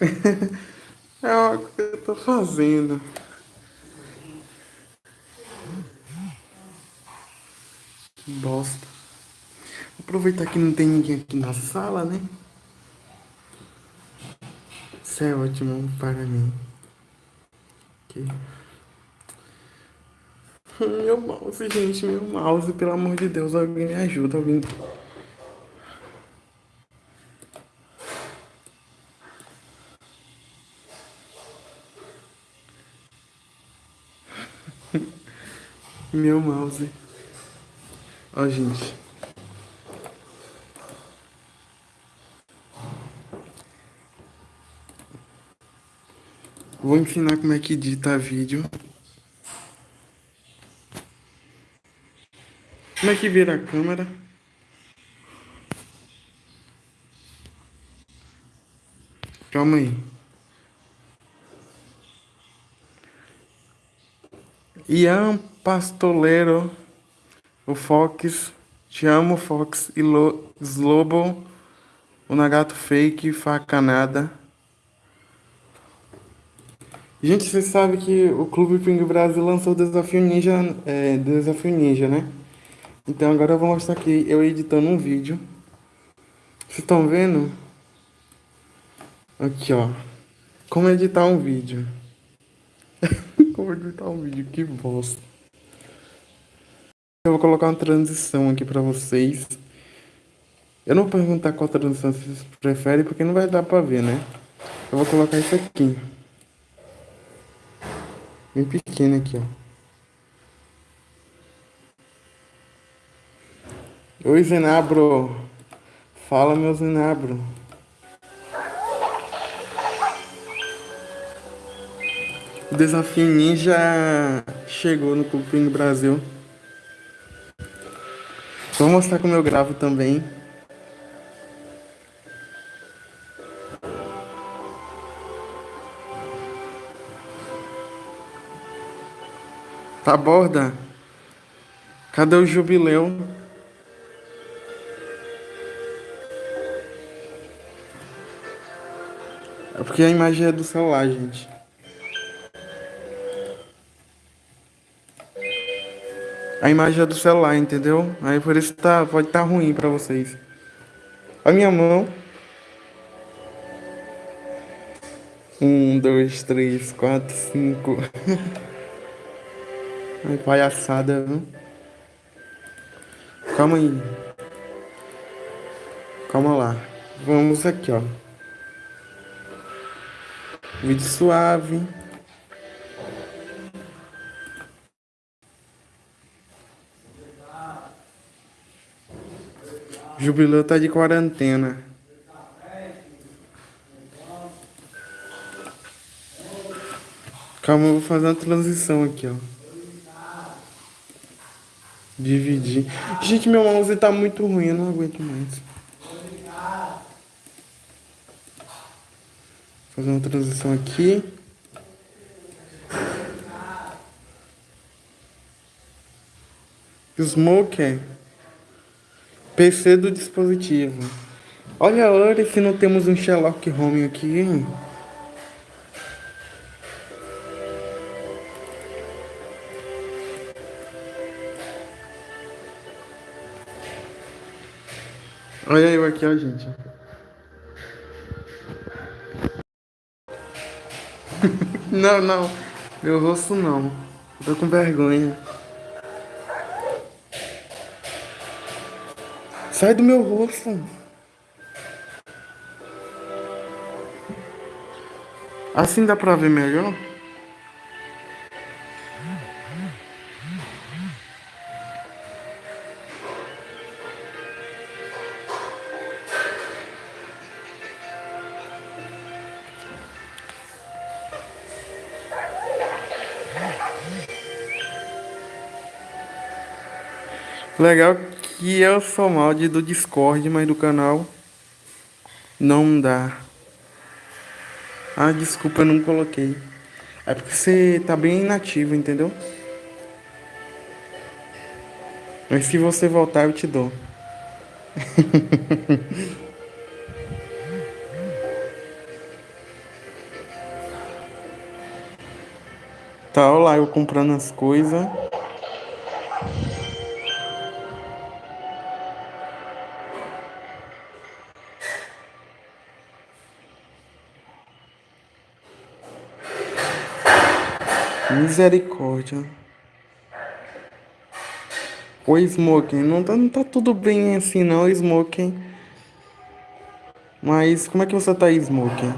É algo que eu tô fazendo. Que bosta. Aproveitar que não tem ninguém aqui na sala, né? Isso é ótimo para mim. Meu mouse, gente, meu mouse, pelo amor de Deus, alguém me ajuda, alguém. Meu mouse. Ó, gente. Vou ensinar como é que edita vídeo. Como é que vira a câmera? Calma aí. Ian Pastolero, o Fox, Te Amo Fox e Lo, Slobo, o Nagato Fake, Facanada. Gente, vocês sabem que o Clube Ping Brasil lançou o Desafio Ninja, é, Desafio Ninja, né? Então agora eu vou mostrar aqui eu editando um vídeo. Vocês estão vendo? Aqui, ó. Como editar um vídeo. Como editar um vídeo, que bosta. Eu vou colocar uma transição aqui pra vocês. Eu não vou perguntar qual transição vocês preferem, porque não vai dar pra ver, né? Eu vou colocar isso aqui. Bem pequeno aqui, ó. Oi, Zenabro. Fala, meu Zenabro. O desafio ninja chegou no Clube Brasil. Vou mostrar como eu gravo também. Tá borda? Cadê o jubileu? É porque a imagem é do celular, gente. A imagem é do celular, entendeu? Aí por isso tá, pode estar tá ruim pra vocês. A minha mão. Um, dois, três, quatro, cinco. Ai, palhaçada, viu? Calma aí. Calma lá. Vamos aqui, ó. Vídeo suave. Jubileu tá de quarentena. Calma, eu vou fazer uma transição aqui, ó. Dividir. Gente, meu mouse tá muito ruim, eu não aguento mais. Fazer uma transição aqui. Smoker. PC do dispositivo. Olha, olha se não temos um Sherlock Home aqui. Olha eu aqui, ó, gente. não, não. Meu rosto não. Tô com vergonha. Sai do meu rosto. Assim dá pra ver melhor? Legal Aqui sou mal de do Discord, mas do canal não dá. Ah, desculpa, eu não coloquei. É porque você tá bem inativo, entendeu? Mas se você voltar, eu te dou. tá, olha lá, eu comprando as coisas. Misericórdia. O Smoking, não tá, não tá tudo bem assim não, Smoking. Mas como é que você tá, Smoking?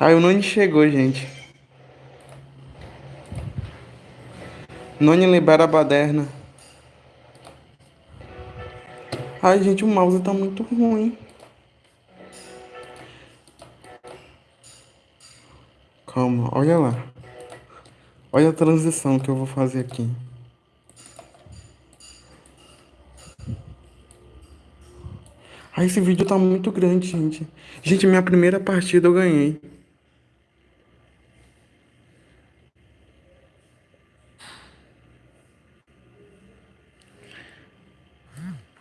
Ah, o Noni chegou, gente. Noni libera a baderna. Ai, gente, o mouse tá muito ruim. Calma, olha lá. Olha a transição que eu vou fazer aqui. Ai, esse vídeo tá muito grande, gente. Gente, minha primeira partida eu ganhei.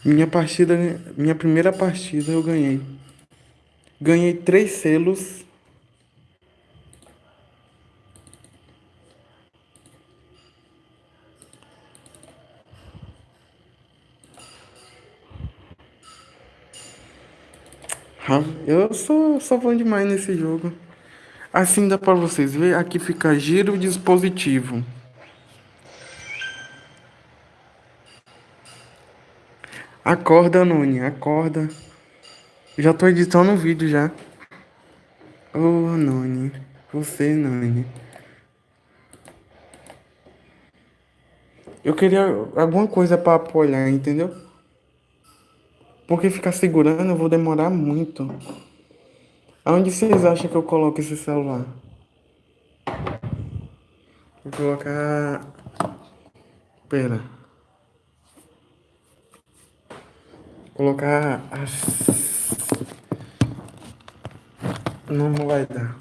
Minha partida, minha primeira partida eu ganhei. Ganhei três selos. Eu sou, sou bom demais nesse jogo. Assim dá pra vocês ver. Aqui fica giro dispositivo. Acorda, Noni, acorda. Já tô editando o vídeo já. Ô, oh, Noni. Você, Noni. Eu queria alguma coisa para apoiar, entendeu? Porque ficar segurando eu vou demorar muito. Aonde vocês acham que eu coloco esse celular? Vou colocar... Pera. Colocar as... Não vai dar.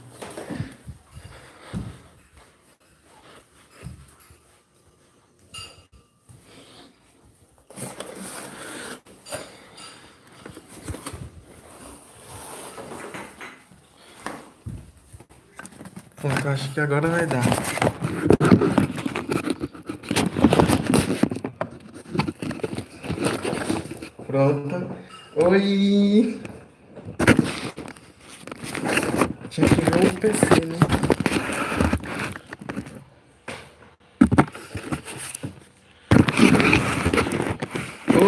Pronto, acho que agora vai dar. Pronto. Oi! Tinha que ver o PC, né?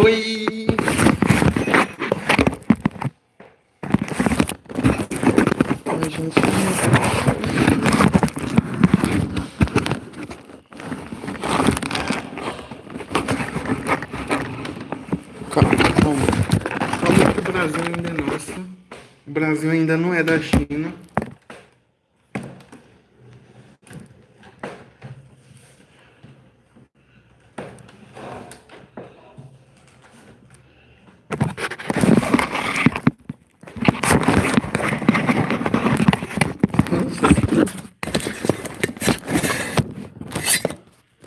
Oi! Ai, gente. Calma. Calma que o Brasil ainda é nosso. O Brasil ainda não da China.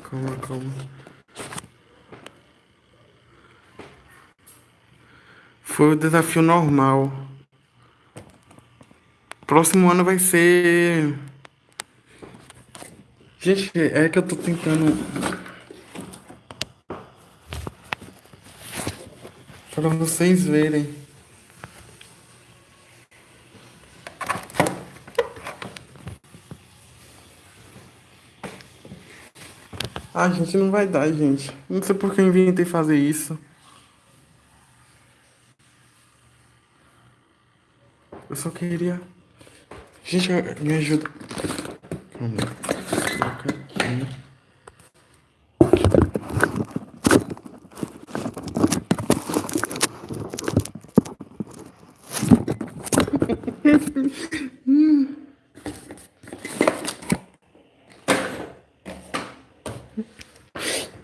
Calma, calma. Foi o desafio normal. Próximo ano vai ser... Gente, é que eu tô tentando... Para vocês verem. Ah, gente, não vai dar, gente. Não sei por que eu inventei fazer isso. Eu só queria... Gente, me ajuda. Calma. Aqui.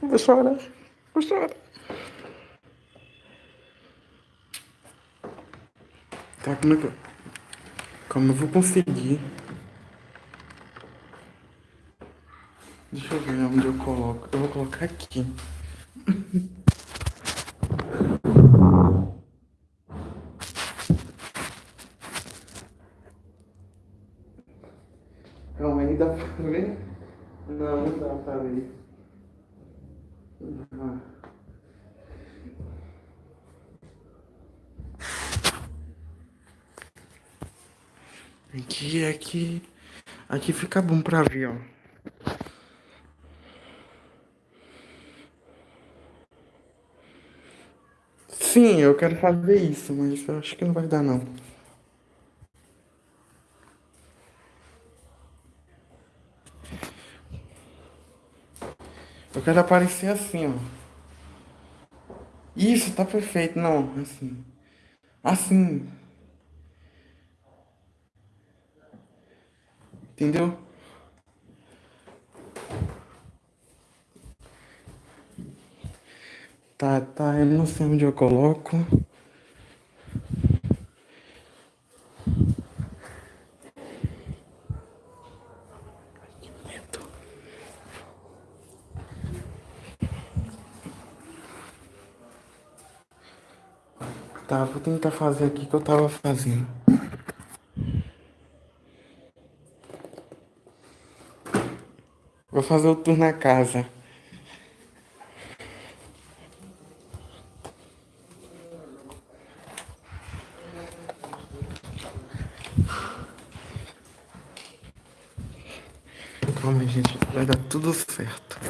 Vou chorar. Vou chorar. Tá, como. Como eu vou conseguir? Deixa eu ver onde eu coloco. Eu vou colocar aqui. Tá vendo? Não, não dá pra ver. Aqui, aqui. Aqui fica bom pra ver, ó. Sim, eu quero fazer isso, mas eu acho que não vai dar não. Eu quero aparecer assim, ó. Isso, tá perfeito. Não, assim. Assim. Entendeu? Tá, tá, eu não sei onde eu coloco. Tá, vou tentar fazer aqui que eu tava fazendo. Vou fazer o tour na casa. Calma, gente, vai dar tudo certo.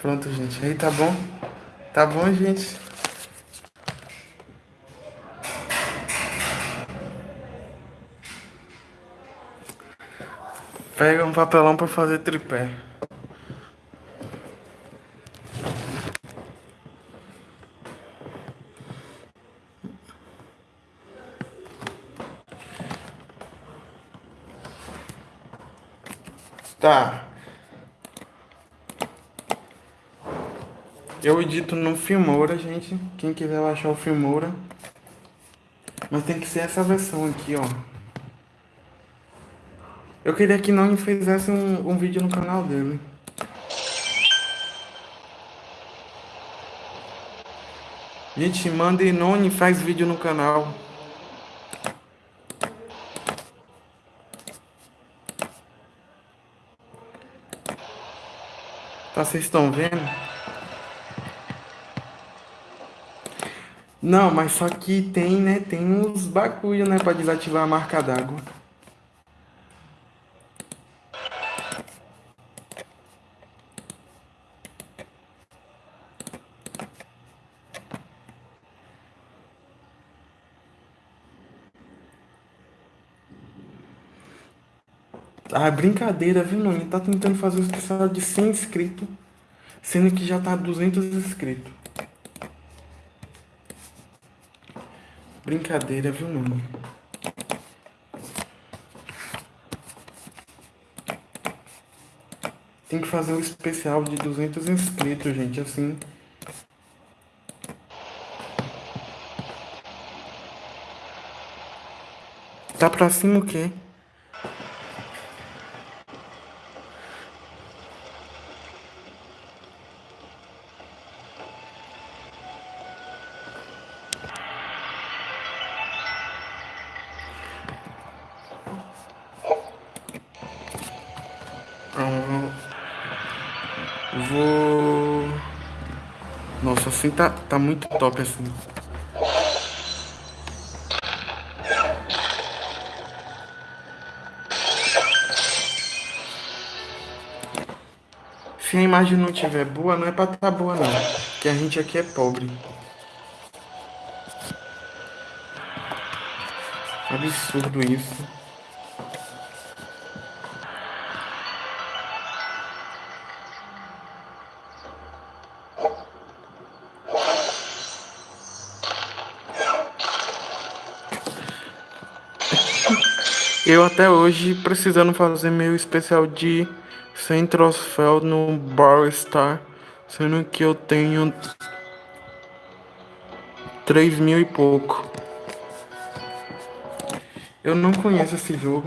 Pronto, gente. Aí tá bom? Tá bom, gente? Pega um papelão pra fazer tripé. Tá. Eu edito no Filmora, gente. Quem quiser baixar o Filmora. Mas tem que ser essa versão aqui, ó. Eu queria que não fizesse um, um vídeo no canal dele. Gente, manda Noni faz vídeo no canal. Tá, vocês estão vendo? Não, mas só que tem, né? Tem uns bagulho, né? Pra desativar a marca d'água. Ah, brincadeira, viu? Ele tá tentando fazer o especial de 100 inscritos, sendo que já tá 200 inscritos. Brincadeira, viu, mano? Tem que fazer um especial de 200 inscritos, gente, assim. Tá pra cima o quê? Assim tá, tá muito top, assim. Se a imagem não tiver boa, não é pra tá boa, não. Porque a gente aqui é pobre. Absurdo isso. Eu até hoje precisando fazer meu especial de 100 troféu no Bar Star, sendo que eu tenho 3 mil e pouco. Eu não conheço esse jogo.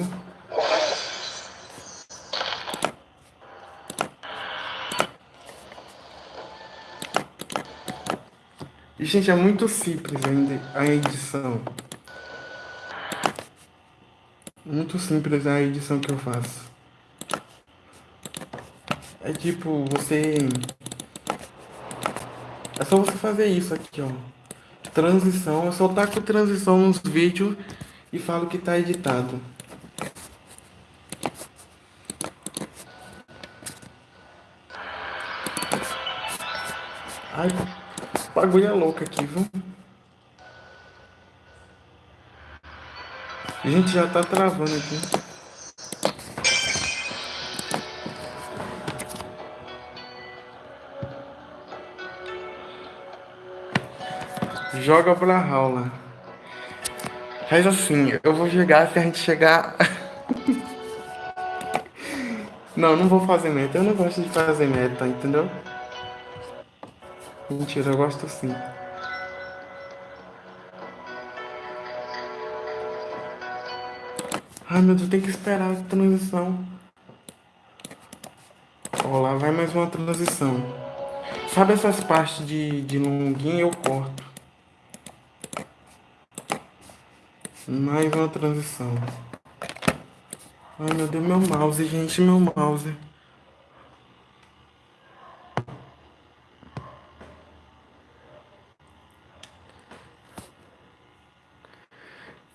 E, gente, é muito simples a edição. Muito simples a edição que eu faço. É tipo, você... É só você fazer isso aqui, ó. Transição. Eu só taco transição nos vídeos e falo que tá editado. Ai, bagulho é louco aqui, viu? A gente já tá travando aqui. Joga pra Raula. Faz assim, eu vou jogar se a gente chegar. não, não vou fazer meta. Eu não gosto de fazer meta, entendeu? Mentira, eu gosto sim. Ai meu Deus, tem que esperar a transição. Ó, lá vai mais uma transição. Sabe essas partes de, de longuinho eu corto. Mais uma transição. Ai meu Deus, meu mouse, gente, meu mouse.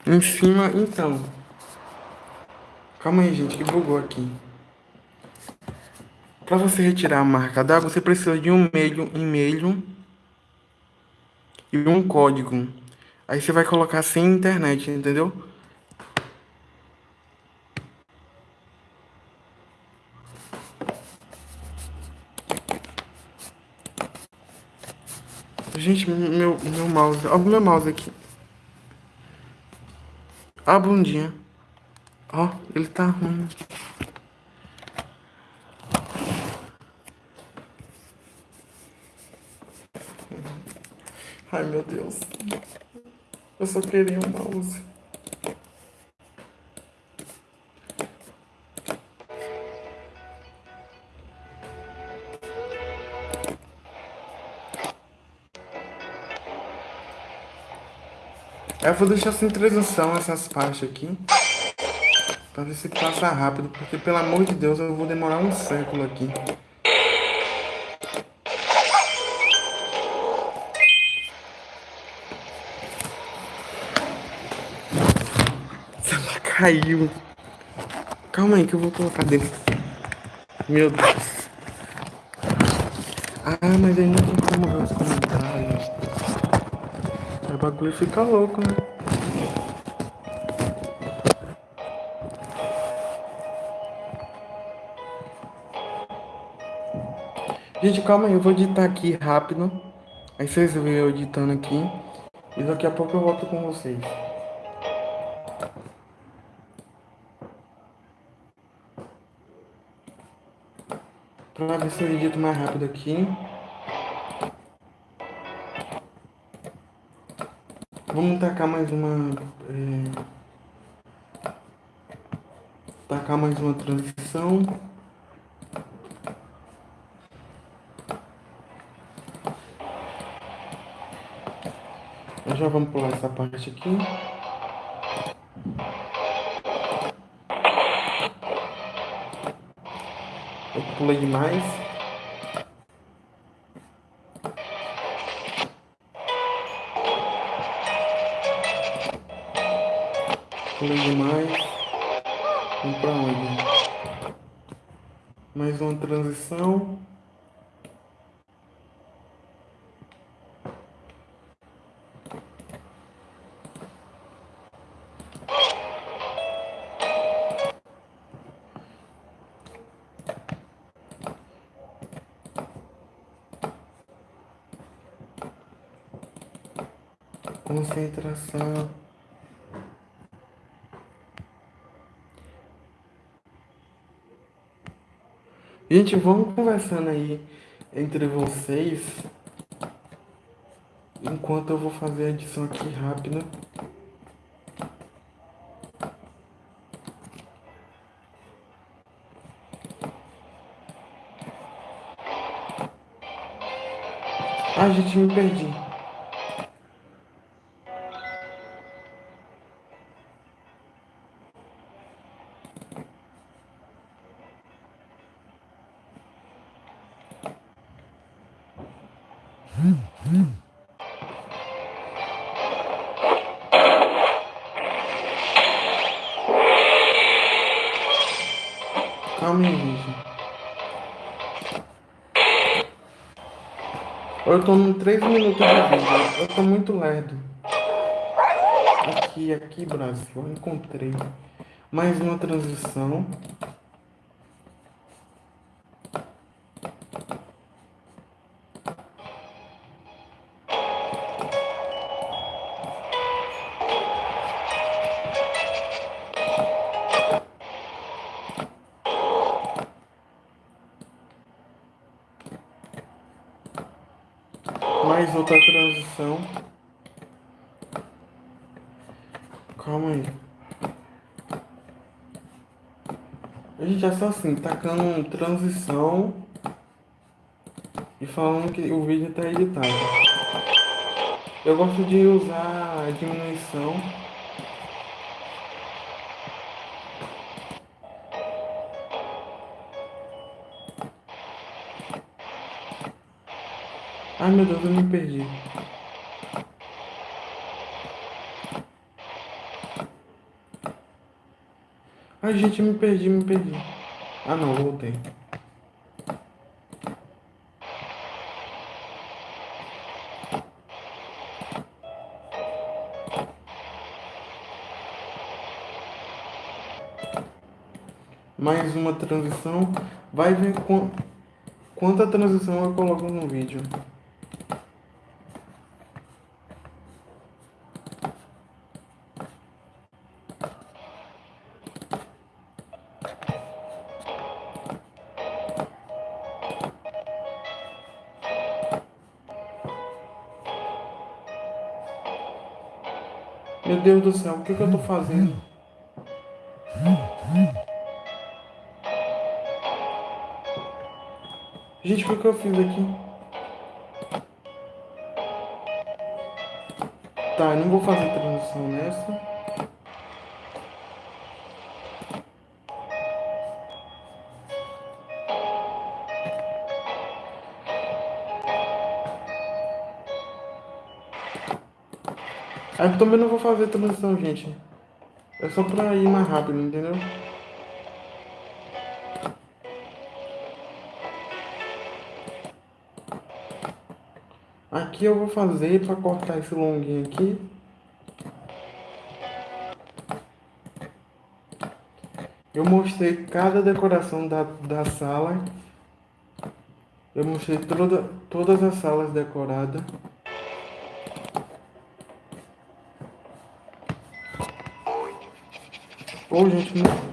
Em cima, então. Calma aí, gente, que bugou aqui. Para você retirar a marca d'água, você precisa de um e-mail, e-mail e um código. Aí você vai colocar sem internet, entendeu? Gente, meu, meu mouse. Olha o meu mouse aqui. A bundinha. Ó, ele tá ruim. Ai, meu Deus. Eu só queria um mouse. Eu vou deixar sem transição essas partes aqui. Pra ver se passa rápido, porque pelo amor de Deus eu vou demorar um século aqui. Ela caiu. Calma aí que eu vou colocar dentro. Meu Deus. Ah, mas aí não tem como ver os comentários. O bagulho fica louco, né? Gente, calma aí, eu vou editar aqui rápido. Aí vocês veem eu editando aqui. E daqui a pouco eu volto com vocês. Pra ver se eu edito mais rápido aqui. Vamos tacar mais uma... É... Tacar mais uma transição. Já vamos pular essa parte aqui. Eu pulei demais. Pulei demais. Vamos pra onde? Mais uma transição. concentração. Gente, vamos conversando aí entre vocês. Enquanto eu vou fazer a edição aqui rápida. Ah, gente, me perdi. Eu tô no 3 minutos de vídeo. Eu tô muito lerdo. Aqui, aqui, Brasil. Eu encontrei mais uma transição. Gente já só assim, tacando transição e falando que o vídeo está editado. Eu gosto de usar a diminuição Ai meu Deus, eu me perdi. Ai gente, me perdi, me perdi. Ah não, voltei. Mais uma transição. Vai ver quanta transição eu coloco no vídeo. Deus do céu, o que, que eu tô fazendo? Gente, o que, que eu fiz aqui? Tá, não vou fazer transição nessa. Eu também não vou fazer transição, gente. É só pra ir mais rápido, entendeu? Aqui eu vou fazer pra cortar esse longuinho aqui. Eu mostrei cada decoração da, da sala. Eu mostrei toda, todas as salas decoradas. Ô, gente, não... Ai,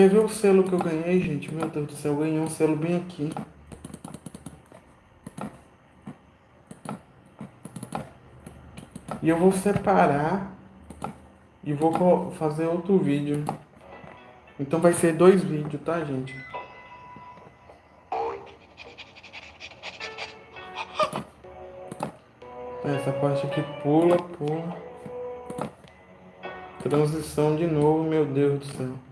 Quer ver o selo que eu ganhei, gente? Meu Deus do céu, eu ganhei um selo bem aqui. E eu vou separar e vou fazer outro vídeo. Então vai ser dois vídeos, tá, gente? Essa parte aqui pula, pula. Transição de novo, meu Deus do céu.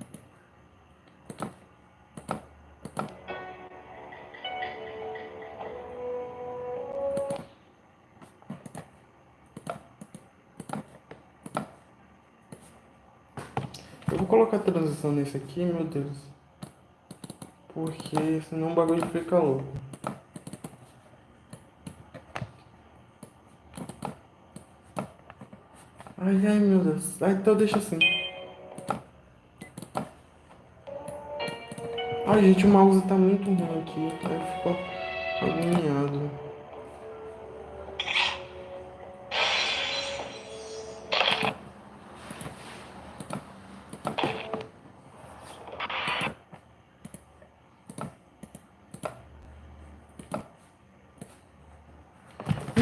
Transição nesse aqui, meu Deus. Porque senão o bagulho fica louco. Ai, ai, meu Deus. Ah, então deixa assim. Ai, gente, o mouse tá muito ruim aqui. Aí ficou agoniado.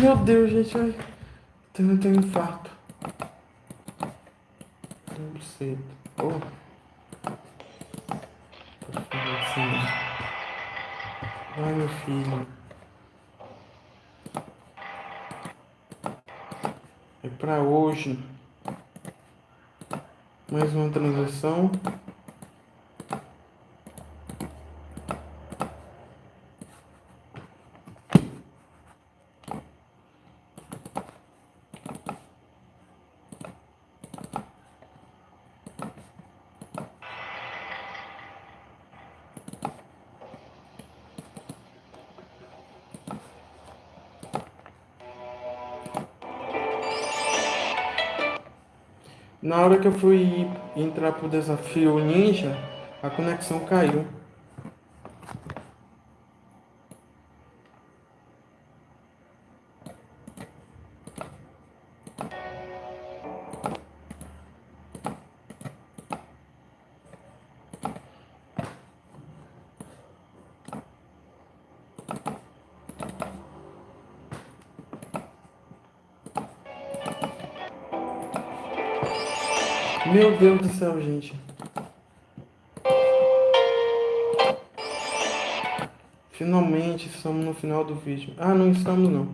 Meu Deus, gente, ai. Tenho, tenho infarto. Não sei. Oh. Assim. Ai, meu filho. É pra hoje. Mais uma transação. Na hora que eu fui entrar pro desafio ninja, a conexão caiu. Deus do céu, gente. Finalmente estamos no final do vídeo. Ah, não estamos não.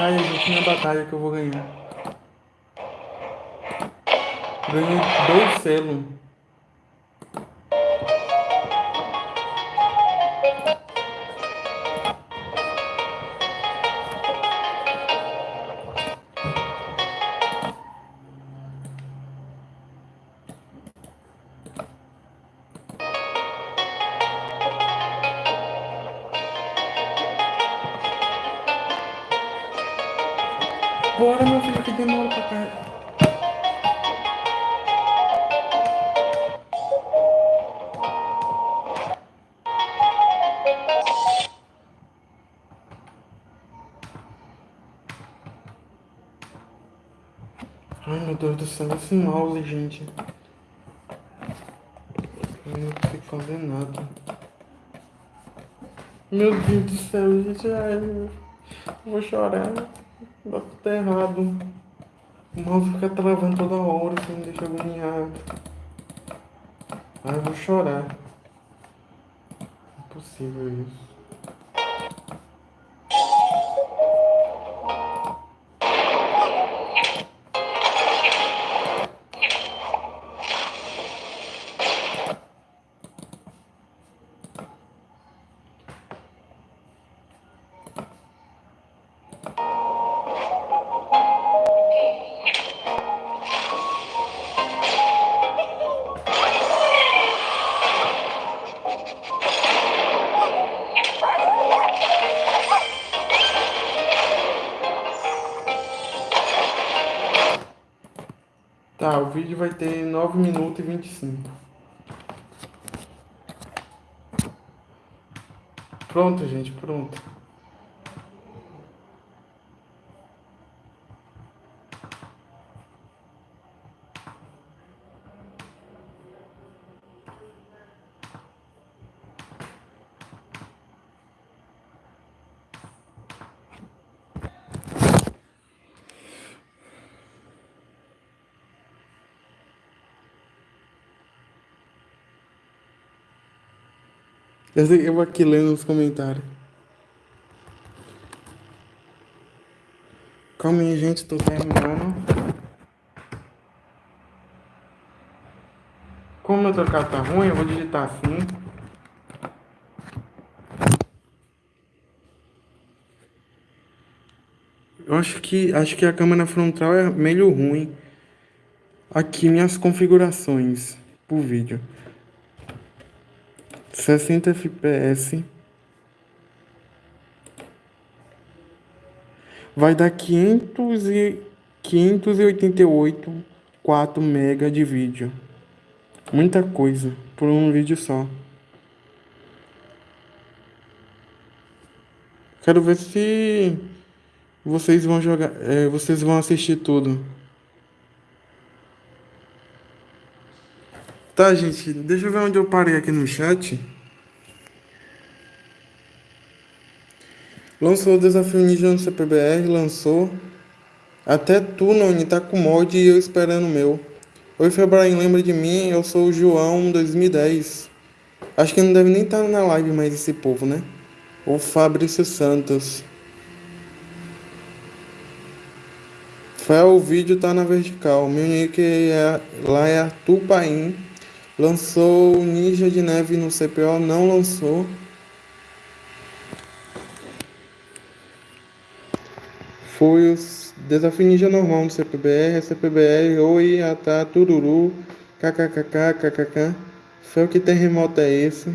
Batalha, gente, minha batalha que eu vou ganhar. Ganhei dois selos. Deus do céu, esse mouse, gente. Eu não consigo fazer nada. Meu Deus do céu, gente. Ai, vou chorar. Dá tudo errado. O mouse fica travando toda hora, isso me deixa agoniado. Ai, eu vou chorar. Impossível isso. Vai ter 9 minutos e 25. Pronto, gente, pronto. Eu, eu aqui lendo nos comentários. Calma aí, gente, tô terminando. Como meu teclado tá ruim, eu vou digitar assim. Eu acho que acho que a câmera frontal é meio ruim. Aqui minhas configurações pro vídeo. 60 fps. Vai dar 500 e 588 4 mega de vídeo. Muita coisa por um vídeo só. Quero ver se vocês vão jogar, é, vocês vão assistir tudo. Tá, gente, deixa eu ver onde eu parei aqui no chat. Lançou o desafio Ninja no CPBR, lançou. Até tu, Noni, tá com mod e eu esperando o meu. Oi, Febraim, lembra de mim? Eu sou o João 2010. Acho que não deve nem estar na live mais esse povo, né? O Fabrício Santos. Fé, o vídeo tá na vertical. Meu nick é, lá é Arthur Paim. Lançou Ninja de Neve no CPO, não lançou. Foi o desafio Ninja normal no CPBR, CPBR, oi, atá, tururu, kkkk, kkk. O que terremoto é esse?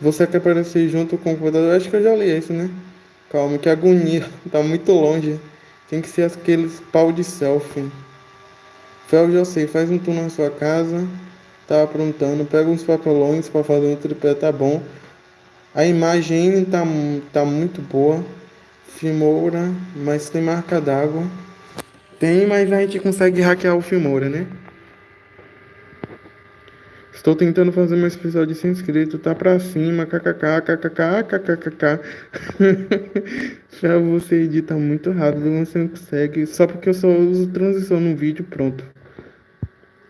Você quer aparecer junto com o computador? Acho que eu já li esse, né? Calma, que agonia. Tá muito longe. Tem que ser aqueles pau de selfie. Fel, já sei. Faz um tour na sua casa. Tá aprontando. Pega uns papelões para fazer um tripé, tá bom. A imagem tá, tá muito boa. Filmoura, mas tem marca d'água. Tem, mas a gente consegue hackear o Filmoura, né? Estou tentando fazer meu especial de 100 inscritos, tá pra cima, kkk, kkk, kkkk. Já você edita muito rápido, você não consegue, só porque eu só uso transição no vídeo, pronto.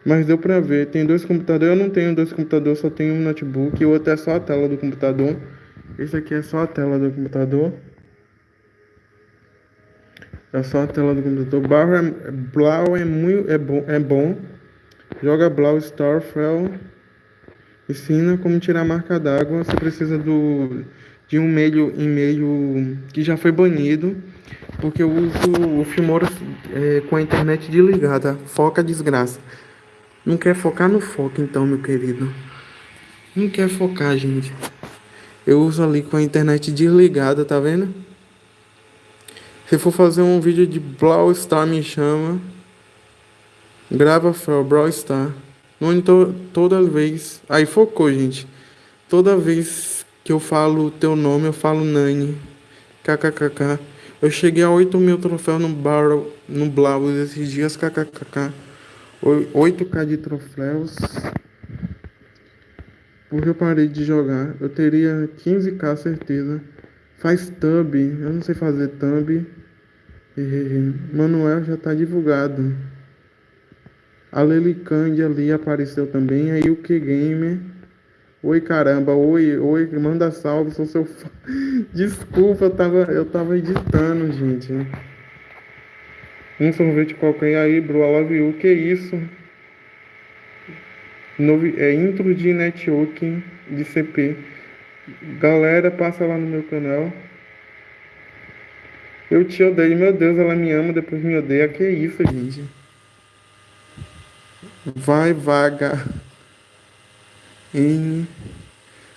Mas deu pra ver, tem dois computadores, eu não tenho dois computadores, só tenho um notebook, o outro é só a tela do computador. Esse aqui é só a tela do computador. É só a tela do computador. Blau é, Blau é muito é bom, é bom. Joga Blau Starfell. Ensina como tirar marca d'água. Você precisa do, de um e-mail, e-mail que já foi banido, porque eu uso o Filmora é, com a internet desligada. Foca desgraça. Não quer focar no foco, então, meu querido. Não quer focar, gente. Eu uso ali com a internet desligada, tá vendo? Se for fazer um vídeo de Brawl Star, me chama. Grava Brawl Star. To, toda vez. Aí focou, gente. Toda vez que eu falo teu nome, eu falo Nani. KKKK. Eu cheguei a 8 mil troféus no Barrel, no esses dias. KKKK. 8k de troféus. Porque eu parei de jogar. Eu teria 15k certeza. Faz thumb. Eu não sei fazer thumb. Manuel já tá divulgado. A Lelicândia ali apareceu também. Aí o que Gamer. Oi caramba, oi, oi, manda salve, sou seu fã. Desculpa, eu tava, eu tava editando, gente. Um sorvete qualquer aí, bro, I love you. Que isso? Novi, é intro de networking de CP. Galera, passa lá no meu canal. Eu te odeio, meu Deus, ela me ama, depois me odeia. Que isso, gente? Vai, vaga. N.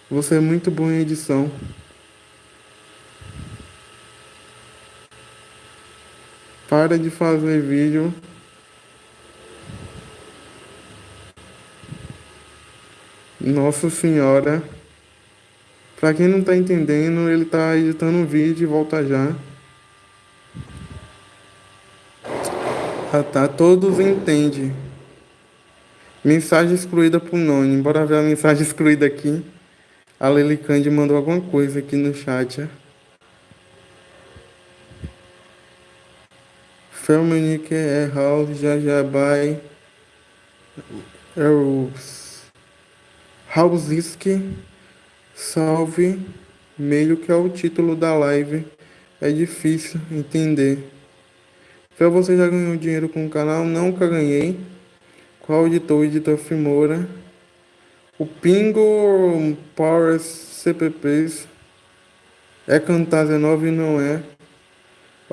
Você é muito bom em edição. Para de fazer vídeo. Nossa Senhora. Pra quem não tá entendendo, ele tá editando um vídeo e volta já. Ah tá, todos entendem. Mensagem excluída por Noni. Bora ver a mensagem excluída aqui. A Lely Candy mandou alguma coisa aqui no chat. Felmenique é House Jajabai. House Hausiski. Salve, meio que é o título da live. É difícil entender. Então você já ganhou dinheiro com o canal? Nunca ganhei. Qual editor? Editor Fimora. O Pingo Power CPPs. É Camtasia 9 e não é.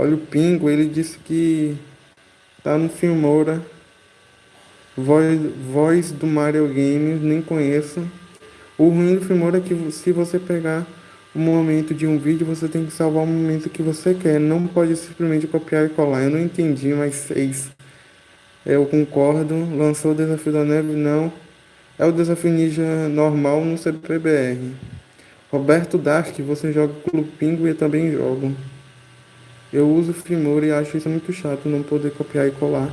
Olha o Pingo, ele disse que tá no Filmora. Voz, voz do Mario Games, nem conheço. O ruim do Filmora é que se você pegar o momento de um vídeo, você tem que salvar o momento que você quer. Não pode simplesmente copiar e colar. Eu não entendi, mas fez. Eu concordo. Lançou o desafio da neve? Não. É o desafio ninja normal no CPBR. Roberto Dark, você joga Clube Pingo e eu também jogo. Eu uso Filmora e acho isso muito chato, não poder copiar e colar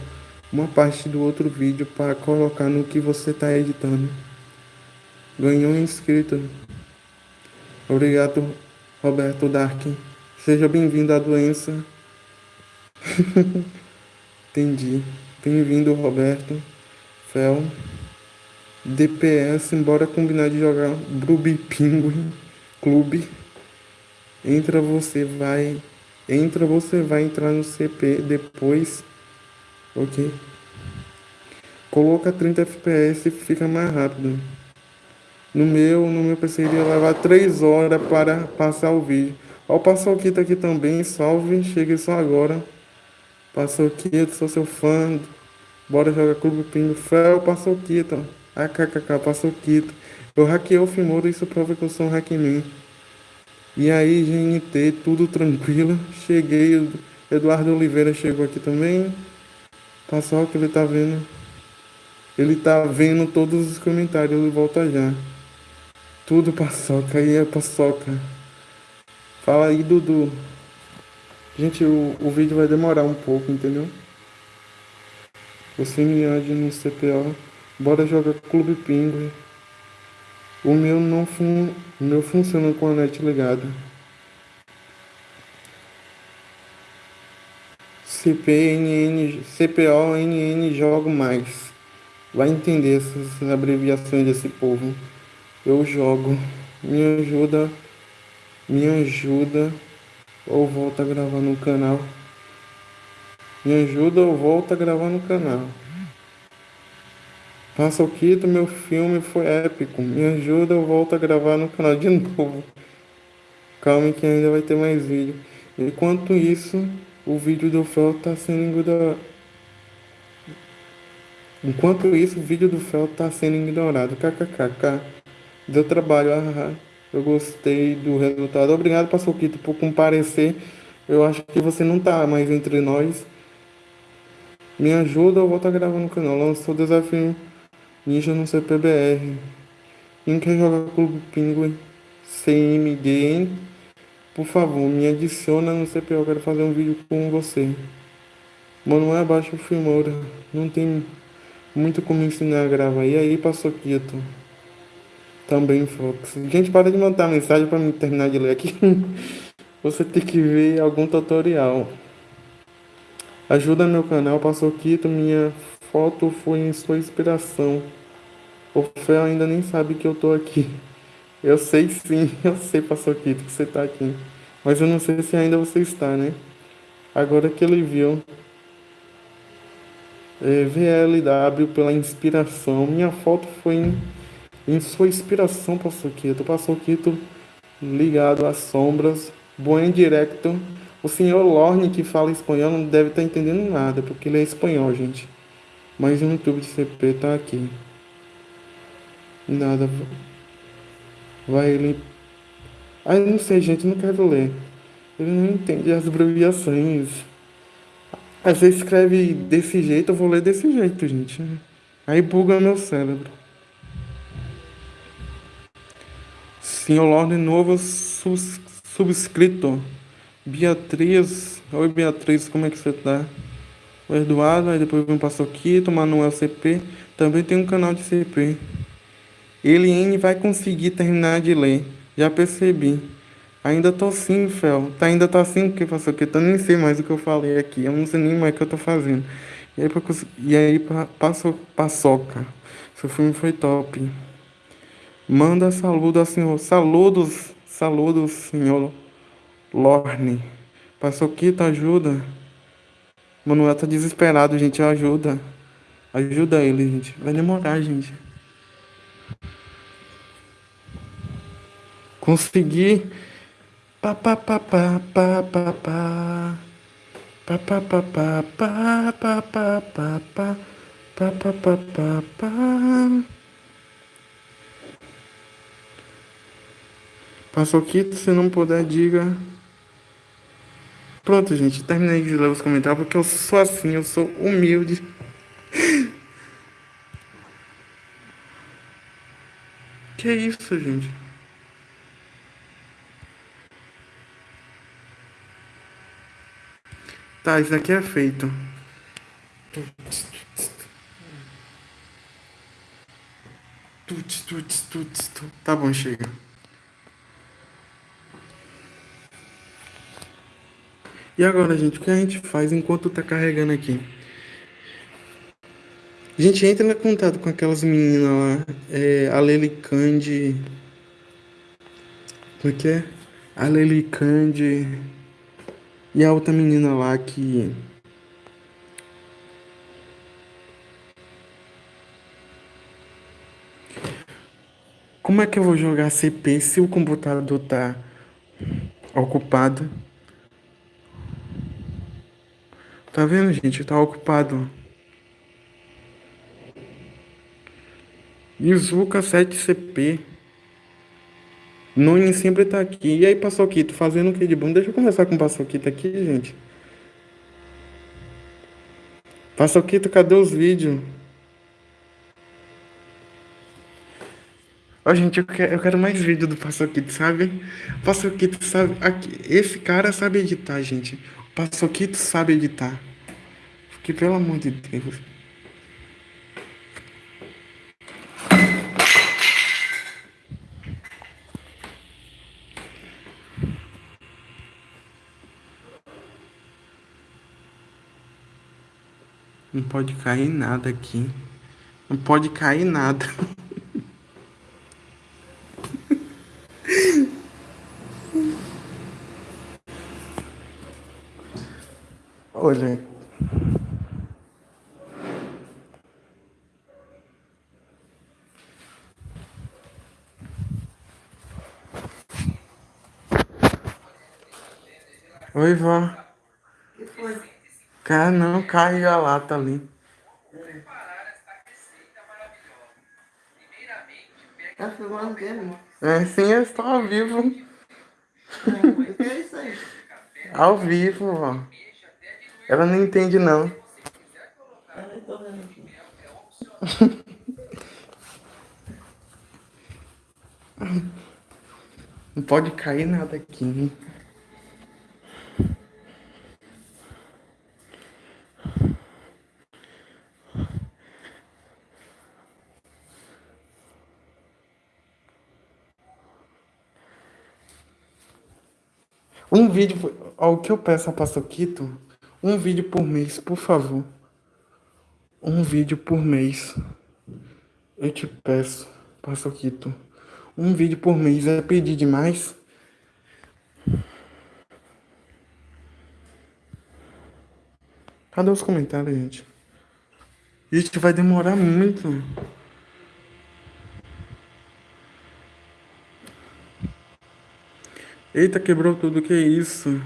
uma parte do outro vídeo para colocar no que você está editando. Ganhou um inscrito. Obrigado, Roberto Dark. Seja bem-vindo à doença. Entendi. Bem-vindo, Roberto. Fel. DPS, embora combinar de jogar Bruby Penguin Clube. Entra, você vai. Entra, você vai entrar no CP depois. Ok. Coloca 30 FPS fica mais rápido. No meu, no meu PC iria levar 3 horas para passar o vídeo. Ó, o Paçoquito aqui também, salve, cheguei só agora. Paçoquito, sou seu fã. Bora jogar Clube Pingo. Fel, Paçoquito. AKKK, Paçoquito. Eu hackeei o Fimoro, isso prova que eu sou um hackman. E aí, GNT, tudo tranquilo. Cheguei, Eduardo Oliveira chegou aqui também. Paçoca, ele tá vendo. Ele tá vendo todos os comentários, ele volta já. Tudo paçoca, aí é paçoca. Fala aí, Dudu. Gente, o, o vídeo vai demorar um pouco, entendeu? Você me ade no CPO. Bora jogar Clube Pinguim. O meu não fun... o meu funciona com a net ligada. CPNN, CPO, NN, jogo mais. Vai entender essas abreviações desse povo eu jogo. Me ajuda, me ajuda ou volta a gravar no canal. Me ajuda ou volta a gravar no canal. Passa o quito, meu filme foi épico. Me ajuda ou volta a gravar no canal de novo. Calma que ainda vai ter mais vídeo. Enquanto isso, o vídeo do Fel tá sendo ignorado. Enquanto isso, o vídeo do Fel tá sendo ignorado. KKKK. Deu trabalho, ah, eu gostei do resultado. Obrigado, Paçoquito, por comparecer. Eu acho que você não tá mais entre nós. Me ajuda, eu vou estar tá gravando o canal. Lançou o desafio Ninja no CPBR. Quem quer jogar Clube Pinguim CMG, por favor, me adiciona no CPO. Quero fazer um vídeo com você. Mano, é abaixo o Filmora. Não tem muito como ensinar a gravar. E aí, Paçoquito? Também, Fox. Gente, para de mandar mensagem para me terminar de ler aqui. Você tem que ver algum tutorial. Ajuda meu canal, passou quito, minha foto foi em sua inspiração. O Fel ainda nem sabe que eu tô aqui. Eu sei sim, eu sei, passou quito, que você tá aqui. Mas eu não sei se ainda você está, né? Agora que ele viu. É, VLW pela inspiração. Minha foto foi em em sua inspiração, Passoquito. Passoquito ligado às sombras, bom direto. O senhor Lorne, que fala espanhol, não deve estar tá entendendo nada, porque ele é espanhol, gente. Mas o YouTube de CP tá aqui. Nada. Vai ele. Ah, não sei, gente, não quero ler. Ele não entende as abreviações. Às vezes escreve desse jeito, eu vou ler desse jeito, gente. Aí buga meu cérebro. Senhor Lorde novo subscrito. Beatriz. Oi Beatriz, como é que você tá? O Eduardo, aí depois vem passou aqui, Manuel CP. Também tem um canal de CP. Eliane vai conseguir terminar de ler. Já percebi. Ainda tô sim, Fel. Tá, ainda tá assim porque passou aqui. Eu nem sei mais o que eu falei aqui. Eu não sei nem mais o que eu tô fazendo. E aí, e aí passou paçoca. Seu filme foi top. Manda saludo ao senhor. Saludos, saludos, senhor Lorne. Paçoquita, ajuda. Manuel tá desesperado, gente. Ajuda. Ajuda ele, gente. Vai demorar, gente. Consegui. Pa pa pa pa pa pa pa. Pa pa pa pa pa pa pa pa pa pa pa pa pa pa. Paçoquito, se não puder, diga. Pronto, gente. Terminei de ler os comentários porque eu sou assim, eu sou humilde. Que isso, gente? Tá, isso aqui é feito. Tá bom, chega. E agora, gente, o que a gente faz enquanto tá carregando aqui? A gente entra em contato com aquelas meninas lá, é, a Lely Candy. Como é que é? A Lely Candy. E a outra menina lá que. Como é que eu vou jogar CP se o computador tá ocupado? Tá vendo, gente? Tá ocupado. Izuka 7CP. Noni sempre tá aqui. E aí, Paçoquito, fazendo o que de bom? Deixa eu conversar com o Paçoquito aqui, gente. Paçoquito, cadê os vídeos? Ó, gente, eu quero, eu quero mais vídeo do Paçoquito, sabe? Paçoquito sabe. Aqui, esse cara sabe editar, gente. O Paçoquito sabe editar. Que pelo amor de Deus. Não pode cair nada aqui. Não pode cair nada. Olha. Oi, vó. que foi? Cara, não, cai a lata ali. Tá filmando o quê, amor? É, sim, eu estou ao vivo. O que é isso aí? Ao vivo, vó. Ela não entende, não. Eu nem tô vendo aqui. Não pode cair nada aqui. né? Um vídeo, por- ó, o que eu peço a Paçoquito, um vídeo por mês, por favor. Um vídeo por mês. Eu te peço, Paçoquito. Um vídeo por mês é pedir demais? Cadê os comentários, gente? Isso vai demorar muito. Eita, quebrou tudo, que isso?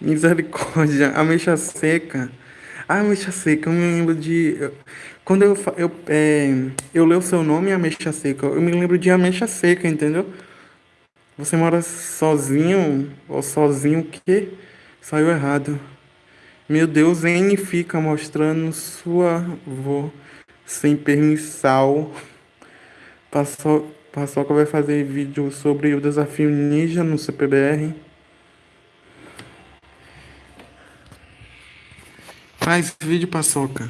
Misericórdia, ameixa seca. Ah, ameixa seca, eu me lembro de. Quando eu, eu, é, eu leio o seu nome, ameixa seca, eu me lembro de ameixa seca, entendeu? Você mora sozinho, ou sozinho o quê? Saiu errado. Meu Deus, N fica mostrando sua avó sem permissão. Paço- Paçoca vai fazer vídeo sobre o desafio ninja no CPBR. Faz vídeo, Paçoca.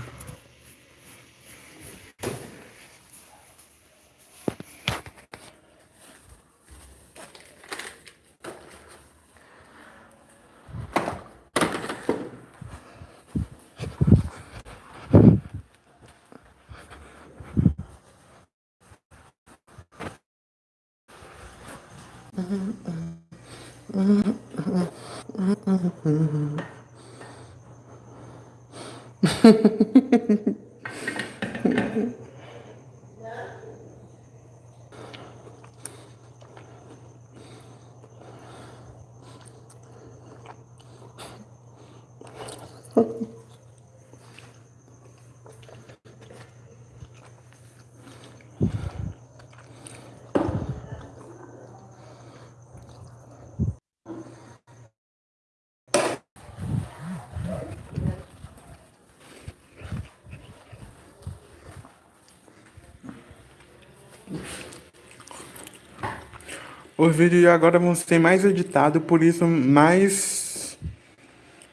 Vídeos agora vão ser mais editados, por isso mais.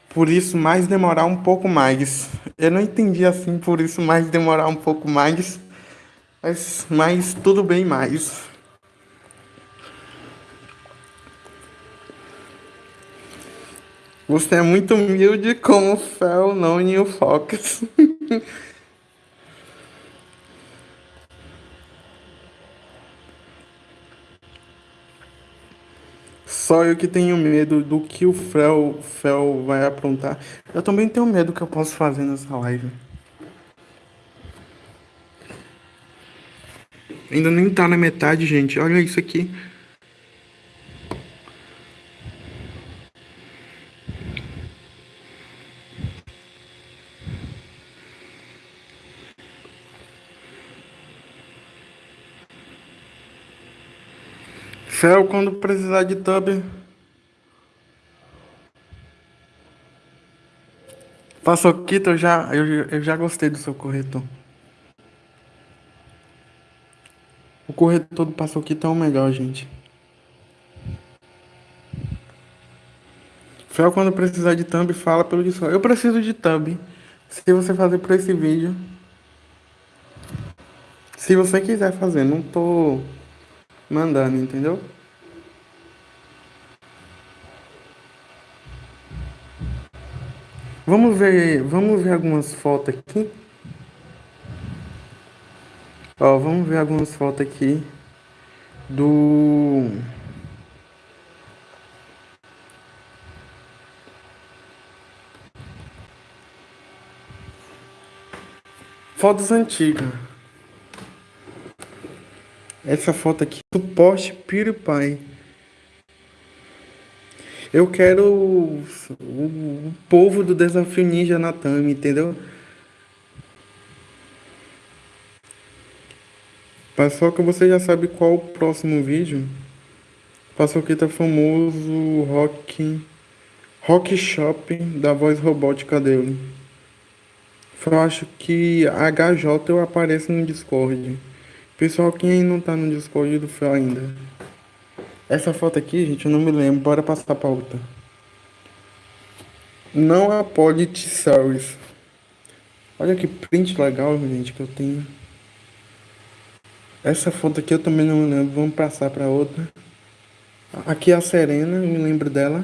Por isso mais demorar um pouco mais. Eu não entendi assim, por isso mais demorar um pouco mais. Mas, mas tudo bem mais. Você é muito humilde como o Fel, não e o Focus. Só eu que tenho medo do que o Fel, Fel vai aprontar. Eu também tenho medo que eu posso fazer nessa live. Ainda nem tá na metade, gente. Olha isso aqui. Fel, quando precisar de tub. Paçoquita, eu já, eu, eu já gostei do seu corretor. O corretor do Paçoquita é o melhor, gente. Fel, quando precisar de thumb, fala pelo Discord. Eu preciso de thumb. Se você fazer por esse vídeo. Se você quiser fazer, não tô mandando, entendeu? Vamos ver, vamos ver algumas fotos aqui. Ó, vamos ver algumas fotos aqui do Fotos antigas. Essa foto aqui, suporte PewDiePie. Eu quero o, o povo do Desafio Ninja Natami, entendeu? Paçoca, você já sabe qual o próximo vídeo? Paçoquita famoso rock rock shopping da voz robótica dele. Eu acho que HJ eu apareço no Discord. Pessoal, quem não tá no Discord Fel ainda? Essa foto aqui, gente, eu não me lembro. Bora passar pra outra. Não a Polit Series. Olha que print legal, gente, que eu tenho. Essa foto aqui eu também não me lembro. Vamos passar pra outra. Aqui é a Serena, eu me lembro dela.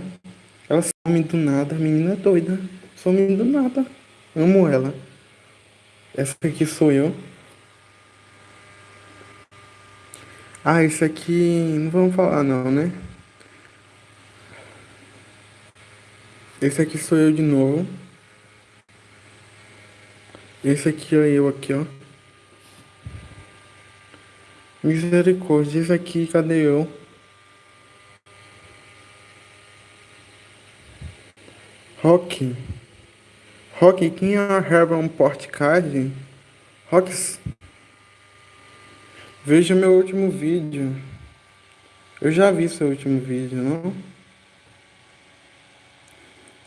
Ela some do nada. A menina é doida. Some do nada. Amo ela. Essa aqui sou eu. Ah, isso aqui não vamos falar não, né? Esse aqui sou eu de novo. Esse aqui é eu aqui, ó. Misericórdia, esse aqui, cadê eu? Rock. Rock, quem é a Herban Portcard? Rocks. Veja meu último vídeo. Eu já vi seu último vídeo, não?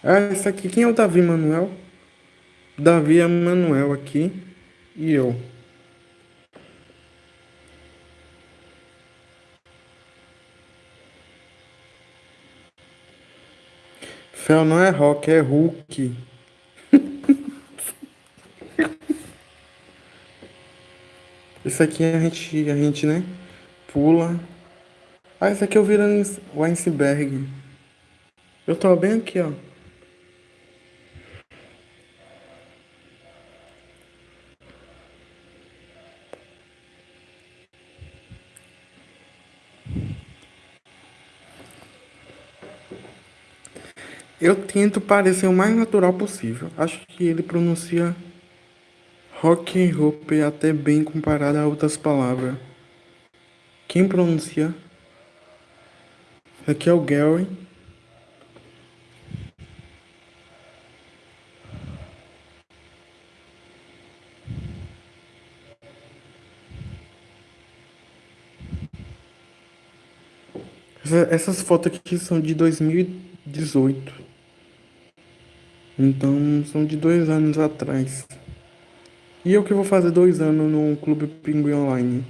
Ah, esse aqui, quem é o Davi Manuel? Davi é Manuel aqui e eu. Fel não é rock, é Hulk. Esse aqui a gente, a gente, né? Pula. Ah, esse aqui eu virando o iceberg. Eu tô bem aqui, ó. Eu tento parecer o mais natural possível. Acho que ele pronuncia rock and roll até bem comparado a outras palavras. Quem pronuncia? Aqui é o Gary. Essas fotos aqui são de 2018. Então são de dois anos atrás. E eu que vou fazer dois anos no Clube Pinguim Online.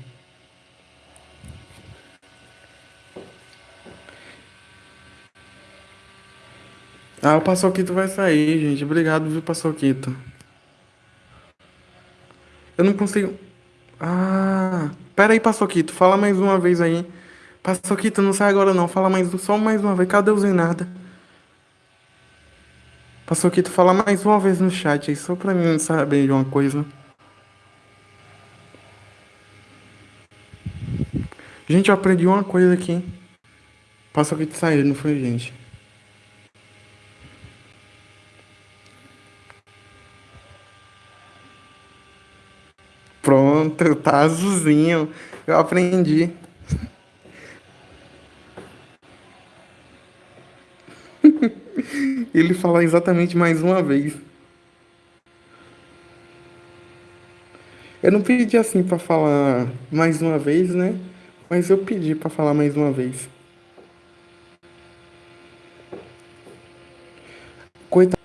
Ah, o Paçoquito vai sair, gente. Obrigado, viu, Paçoquito. Eu não consigo. Ah, pera aí, Paçoquito. Fala mais uma vez aí. Paçoquito, não sai agora não. Fala mais, só mais uma vez. Cadê o Zenarda? Paçoquito, fala mais uma vez no chat aí, só pra mim saber de uma coisa. Gente, eu aprendi uma coisa aqui. Paçoquito saiu, não foi, gente? Pronto, tá azulzinho. Eu aprendi. Ele fala exatamente mais uma vez. Eu não pedi assim para falar mais uma vez, né? Mas eu pedi para falar mais uma vez. Coitado.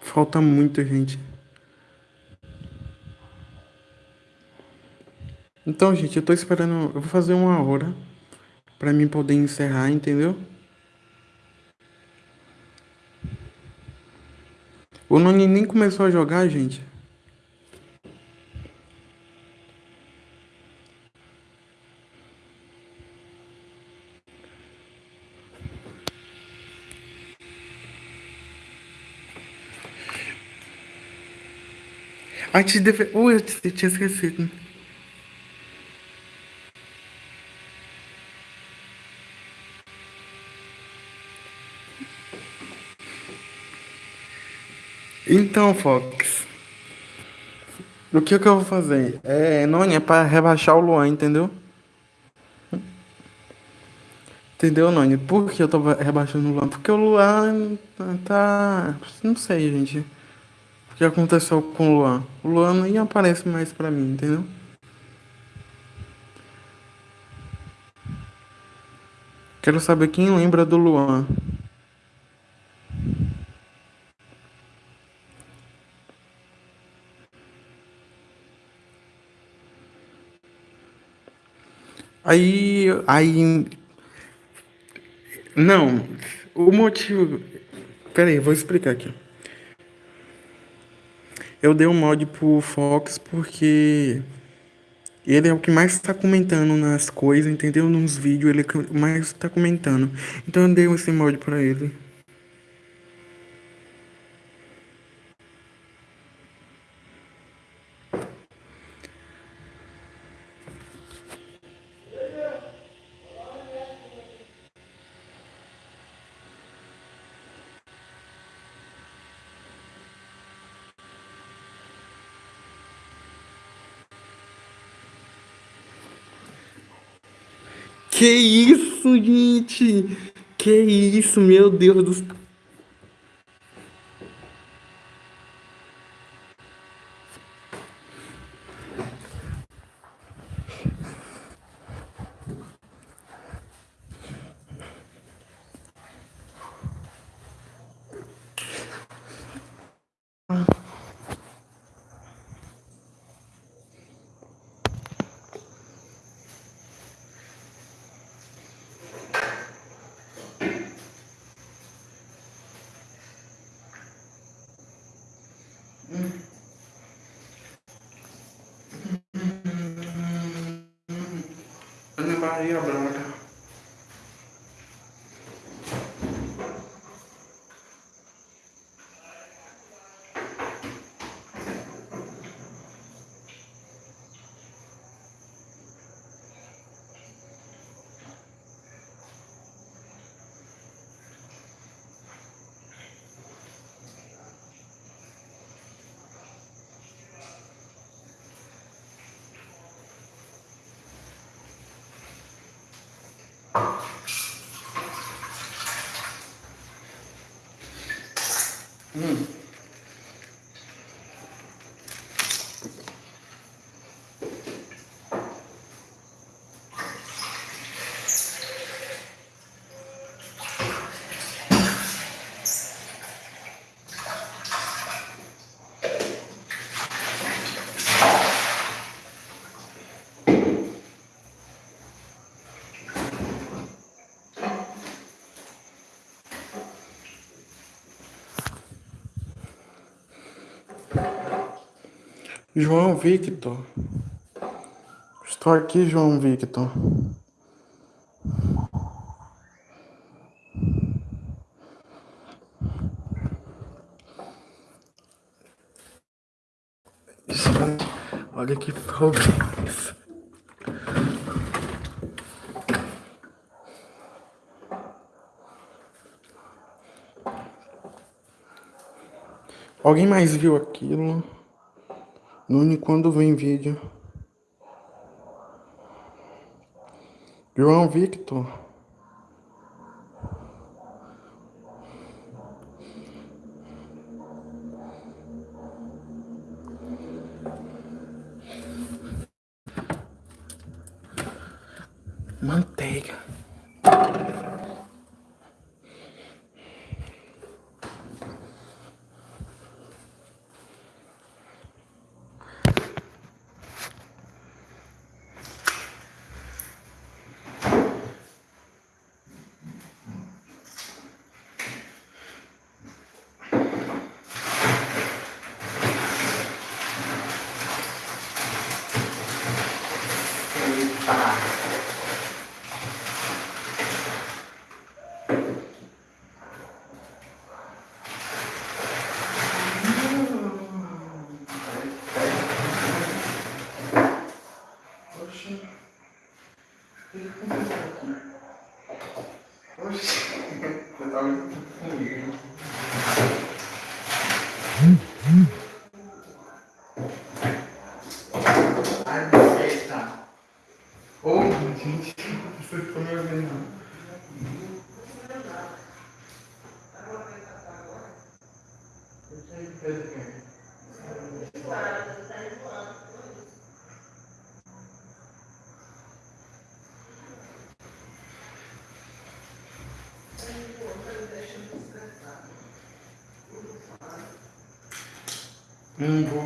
Falta muita gente. Então, gente, eu tô esperando. Eu vou fazer uma hora para mim poder encerrar, entendeu? O Noni nem começou a jogar, gente. A gente deve... Ui, eu tinha esquecido. Então, Fox, o que, que eu vou fazer? É, é para rebaixar o Luan, entendeu? Entendeu, Noni? Por que eu tô rebaixando o Luan? Porque o Luan tá. Não sei, gente. O que aconteceu com o Luan? O Luan nem aparece mais pra mim, entendeu? Quero saber quem lembra do Luan. Aí, aí, não, o motivo, peraí, vou explicar aqui. Eu dei um mod pro Fox porque ele é o que mais está comentando nas coisas, entendeu? Nos vídeos, ele é o que mais está comentando. Então eu dei esse mod pra ele. Que isso, gente? Que isso, meu Deus do céu. João Victor. Estou aqui, João Victor. Olha que isso. Alguém mais viu aquilo? Nune quando vem vídeo. João Victor. Não vou.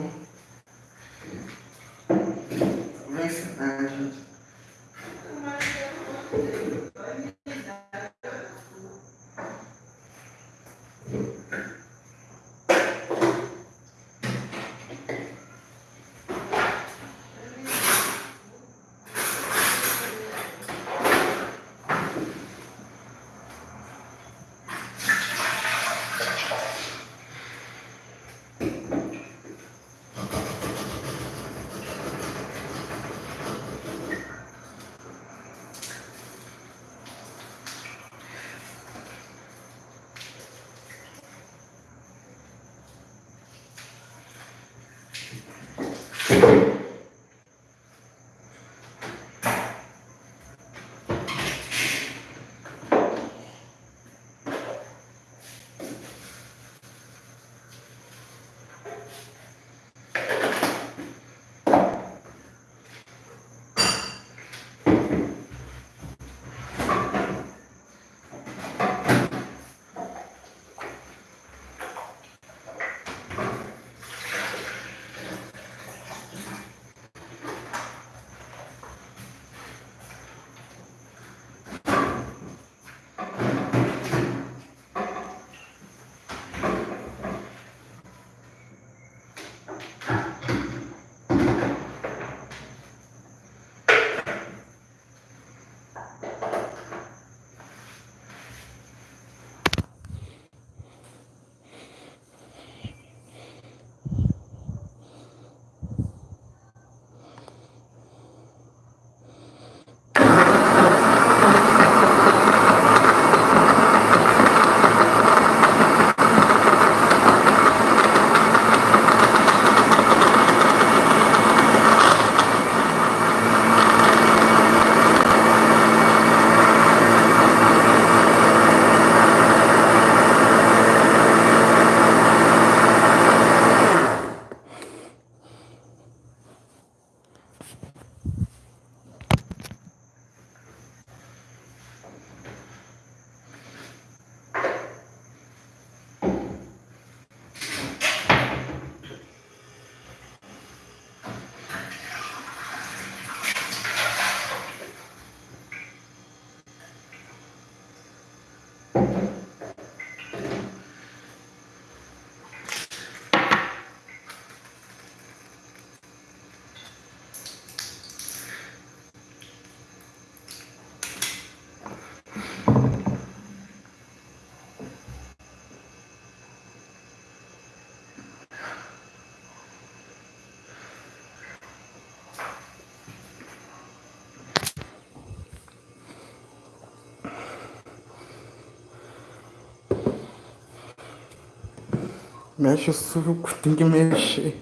Mexe o suco, tem que mexer.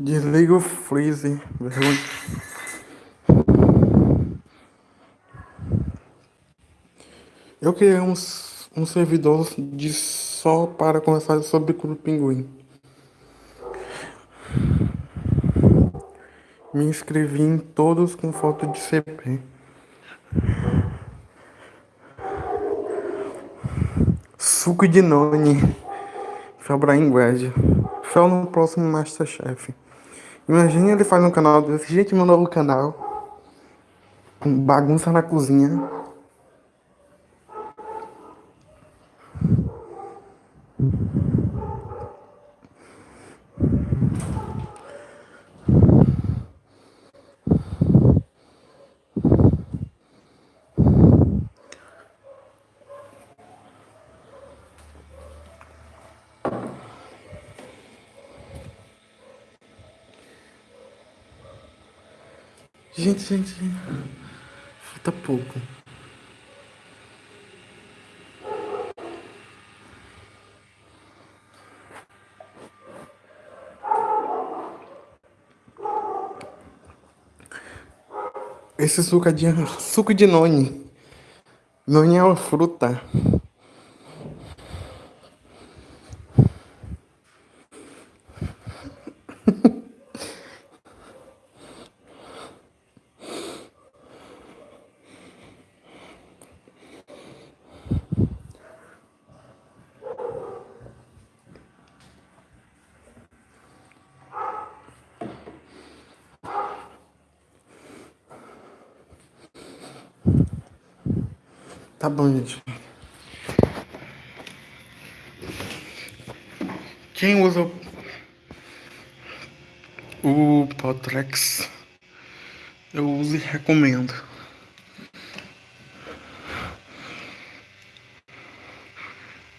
Desliga o freezer. Vergonha. Eu criei um, um servidor de só para conversar sobre o pinguim. Me inscrevi em todos com foto de CP. Suco de Noni. Fabraim Guedes. Fel no próximo Masterchef. Imagina ele faz um canal desse. Gente, meu novo canal. Bagunça na cozinha. Gente, falta pouco. Esse suco é de suco de noni. Noni é uma fruta. Tá bom, gente. Quem usa o Potrex, eu uso e recomendo.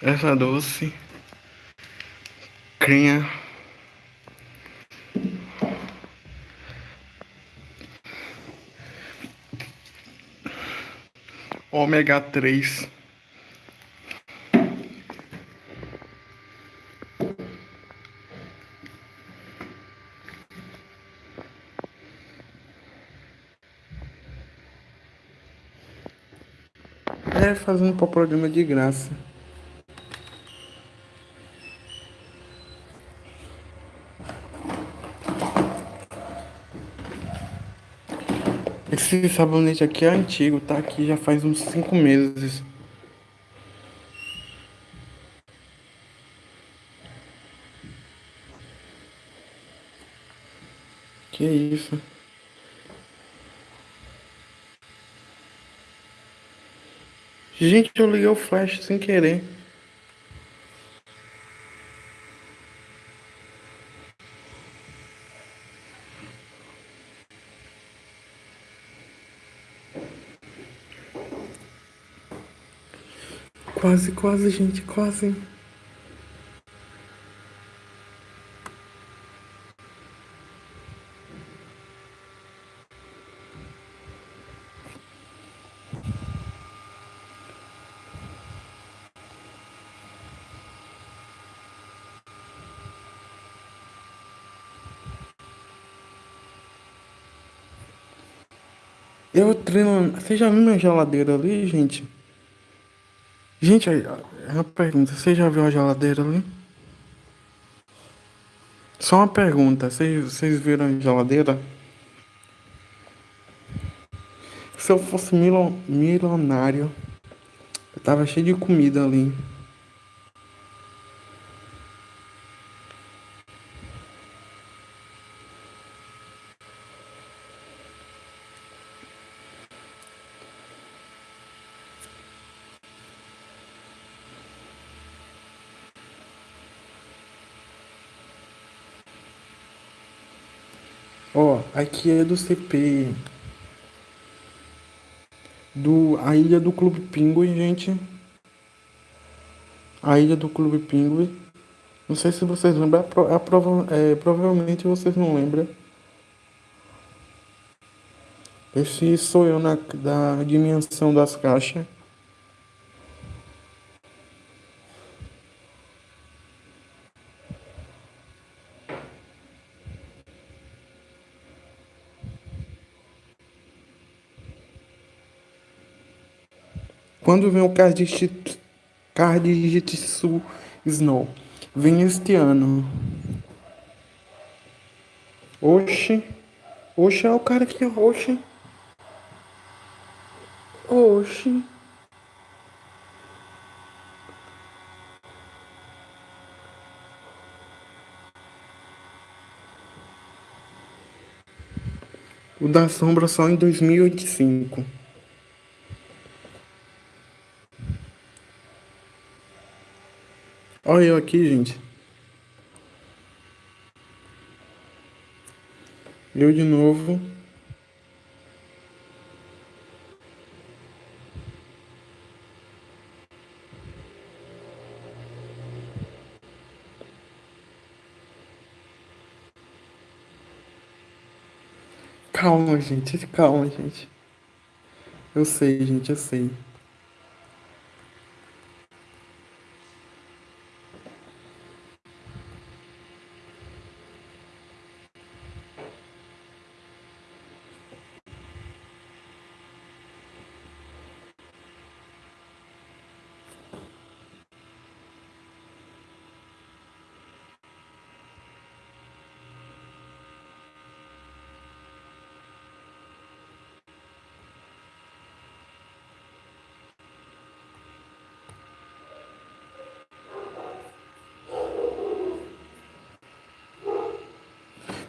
Essa doce, crenha ômega 3. É fazendo programa de graça. Esse sabonete aqui é antigo, tá aqui já faz uns 5 meses. Que isso? Gente, eu liguei o flash sem querer. Quase, quase, gente, quase. Eu treino. Você já viu minha geladeira ali, gente? Gente, é uma pergunta. Você já viu a geladeira ali? Só uma pergunta. Vocês, vocês viram a geladeira? Se eu fosse milionário, eu tava cheio de comida ali. Ó, aqui é do CP. Do, a ilha do Clube Pinguim, gente. A ilha do Clube Pinguim. Não sei se vocês lembram, a pro- a prova- é, provavelmente vocês não lembram. Esse sou eu na da dimensão das caixas. Quando vem o Card Jitsu Snow? Vem este ano. Oxi. Oxi é o cara que oxi. Oxi. O da sombra só em 2085. Olha eu aqui, gente. Eu de novo. Calma, gente. Calma, gente. Eu sei, gente, eu sei.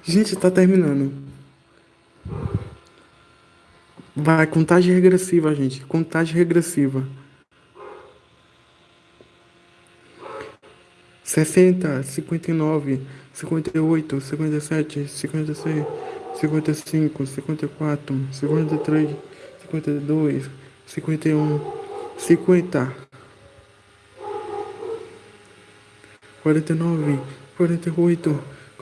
Gente, tá terminando. Vai, contagem regressiva, gente. Contagem regressiva. Sessenta, cinquenta e nove, cinquenta e oito, cinquenta e sete, cinquenta e seis,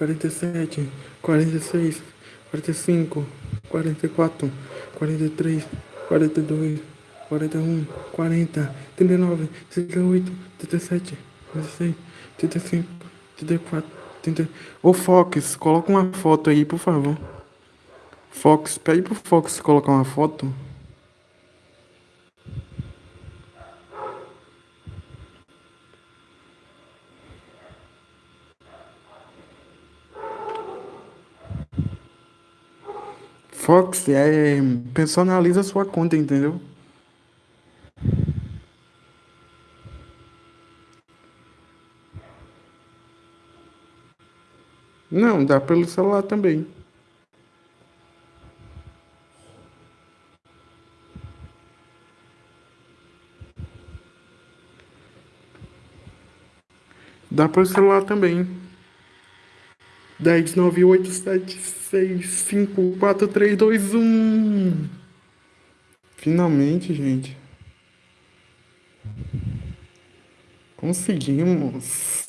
cinquenta e cinco, cinquenta e quatro, cinquenta e três, cinquenta e dois, cinquenta e um, cinquenta, quarenta e nove, quarenta e oito, quarenta e sete, quarenta e seis, quarenta e cinco, quarenta e quatro, quarenta e três, quarenta e dois, quarenta e um, quarenta, trinta e nove, trinta e oito, trinta e sete, trinta e seis, trinta e cinco, trinta e quatro, trinta. Ô Fox, coloca uma foto aí, por favor. Fox, pede pro Fox colocar uma foto. Fox é, personaliza sua conta, entendeu? Não, dá pelo celular também. Dá pelo celular também. 10, 9, 8, 7, 6, 5, 4, 3, 2, 1. Finalmente, gente. Conseguimos.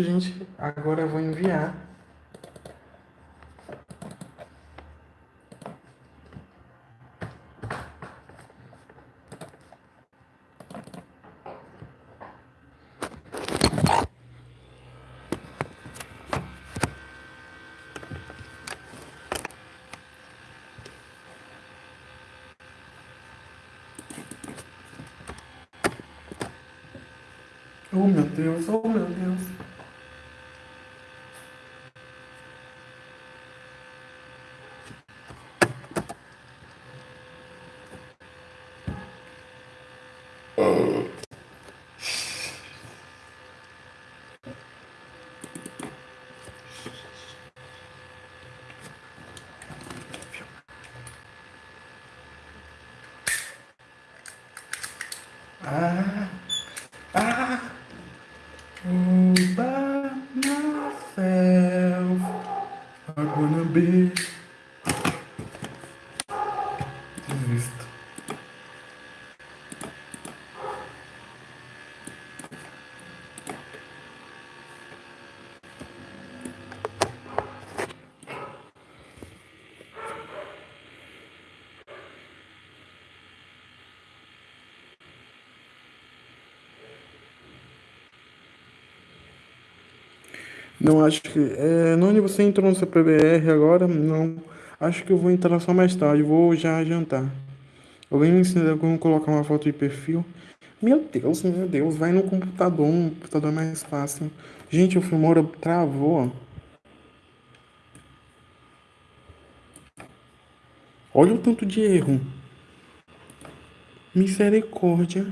Gente. Agora eu vou enviar. Oh meu Deus, oh meu Deus. Ah, Não acho que. É, Noni, você entrou no seu PBR agora? Não. Acho que eu vou entrar só mais tarde. Vou já jantar. Alguém me ensina como colocar uma foto de perfil? Meu Deus, meu Deus. Vai no computador. Um computador mais fácil. Gente, o Filmora travou. Olha o tanto de erro. Misericórdia.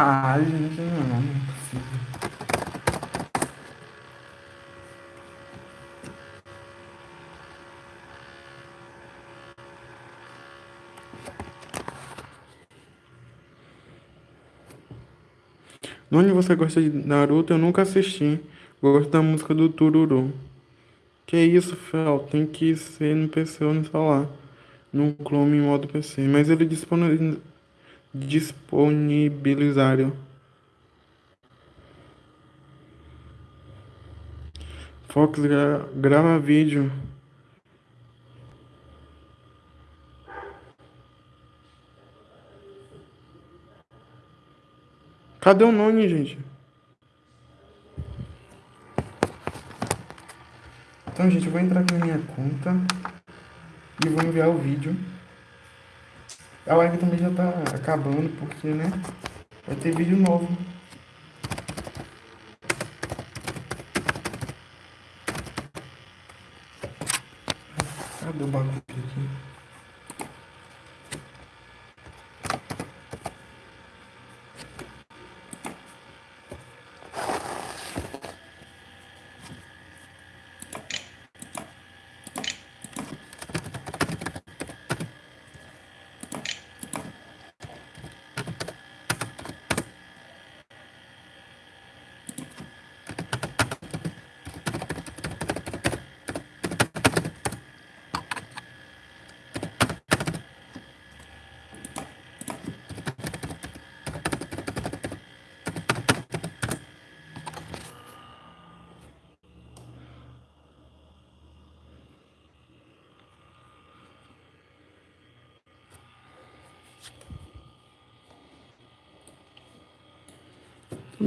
Ah, gente, não, não é possível. Noni, você gosta de Naruto? Eu nunca assisti. Gosto da música do Tururu. Que isso, Fel? Tem que ser no PC ou no celular. No Chrome em modo PC. Mas ele disponibiliza disponibilizaram. Fox gra grava vídeo. Cadê o nome, gente? Então, gente, eu vou entrar aqui na minha conta e vou enviar o vídeo. A live também já tá acabando, porque, né? Vai ter vídeo novo. Cadê o bagulho aqui?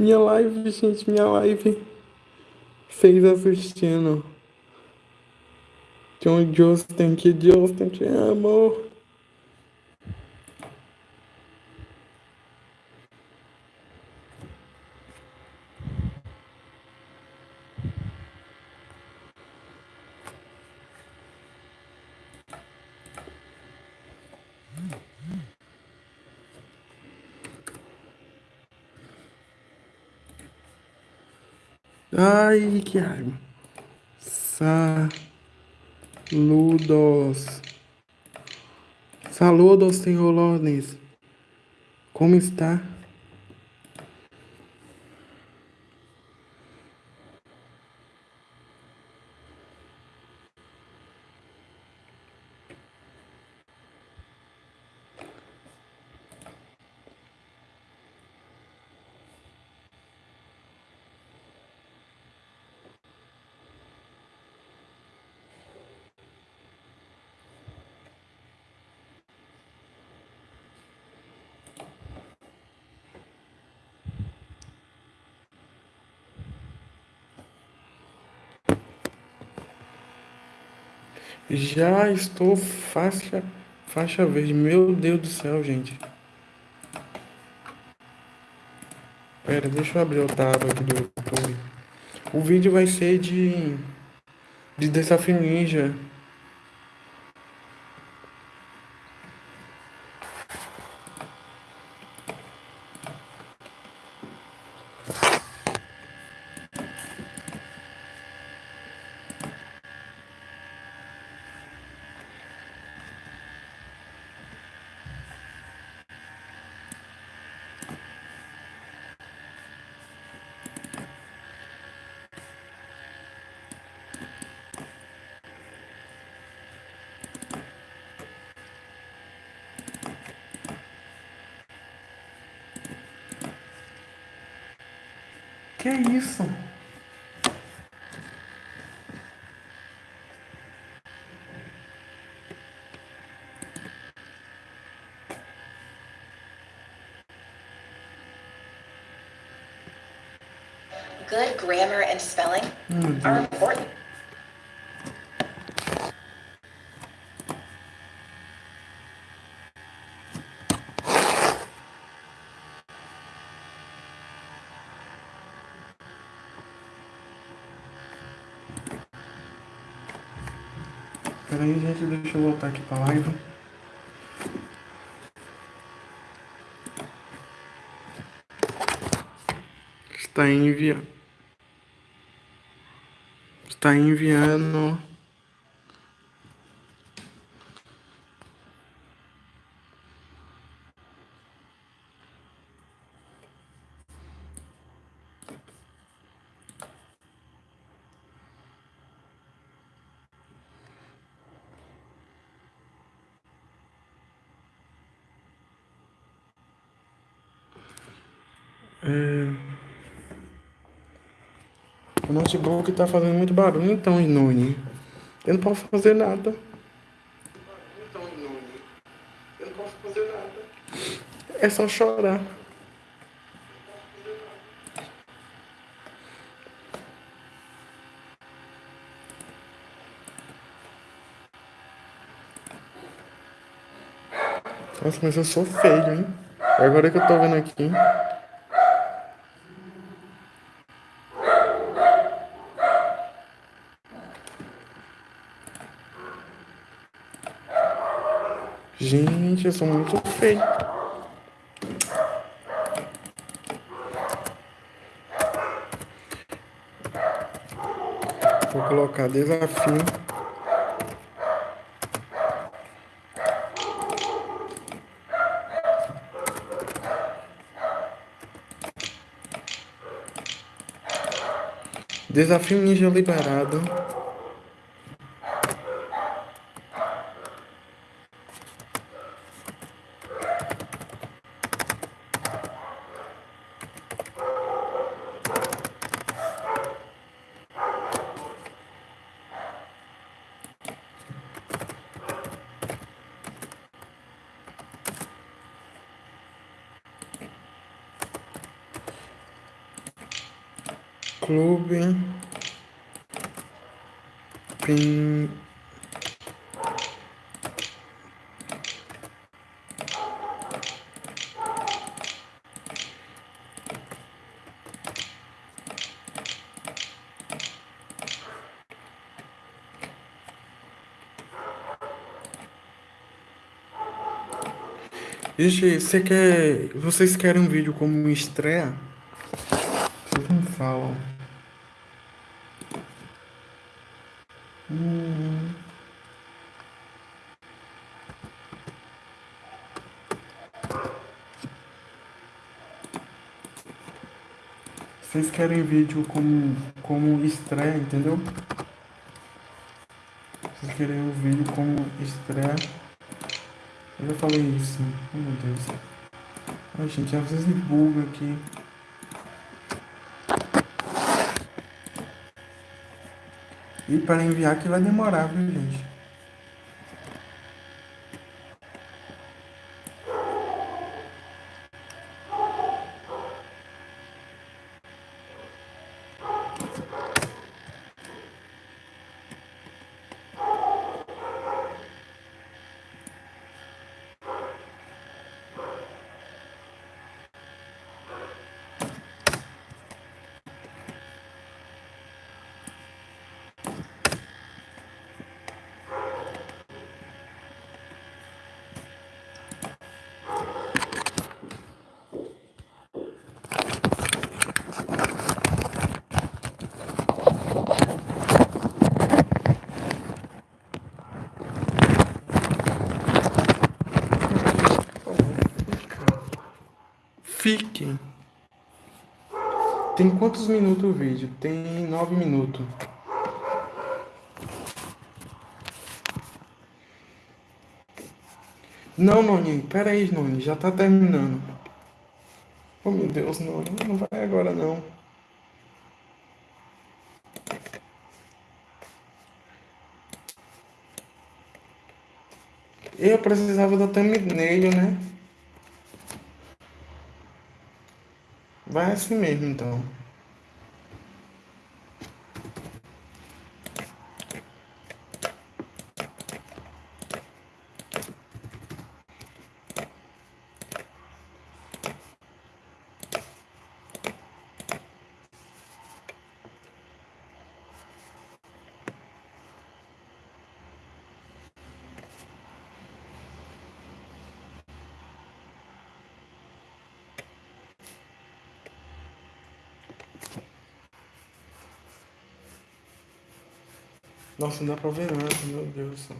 Minha live, gente, minha live. Vocês assistindo. John Justin, que Justin te amo. Ai, que raiva. Saludos. Saludos, senhor Lones. Como está? Já estou faixa, faixa verde. Meu Deus do céu, gente. Pera, deixa eu abrir o tab aqui do YouTube. O vídeo vai ser de. de desafio ninja. Que isso? Good grammar and spelling are important. Pera aí, gente, deixa eu voltar aqui pra live. Está enviando. Está enviando. Notebook tá fazendo muito barulho, então, Inune. Eu não posso fazer nada. Então, Inune. Eu não posso fazer nada. É só chorar. Nossa, mas eu sou feio, hein? Agora que eu tô vendo aqui. Gente, eu sou muito feio. Vou colocar desafio. Desafio ninja liberado. Clube. Pin. Gente, você quer. Vocês querem um vídeo como estreia? Vocês me falam. Hum. Vocês querem vídeo como, como estreia, entendeu? Vocês querem um vídeo como estreia. Eu já falei isso. Oh, meu Deus. Ai, gente, às vezes buga aqui. E para enviar que vai demorar, viu, gente? Tem quantos minutos o vídeo? Tem nove minutos. Não, Noni, pera aí, Noni, já tá terminando. Oh meu Deus, Noni, não vai agora não. Eu precisava da thumbnail, né? Vai assim mesmo, então. Nossa, não dá pra ver nada, meu Deus do céu.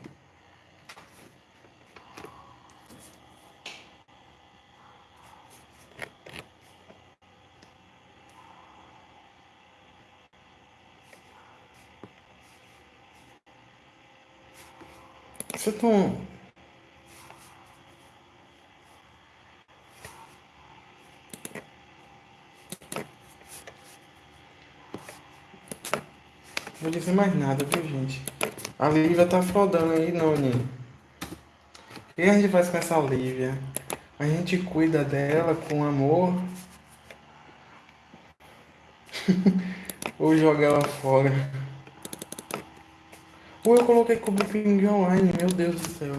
Você tão... Vou dizer mais nada, viu, gente? A Lívia tá flodando aí, Noni. O que a gente faz com essa Lívia? A gente cuida dela com amor? Ou joga ela fora? Ou eu coloquei cobrir pinguim online, meu Deus do céu.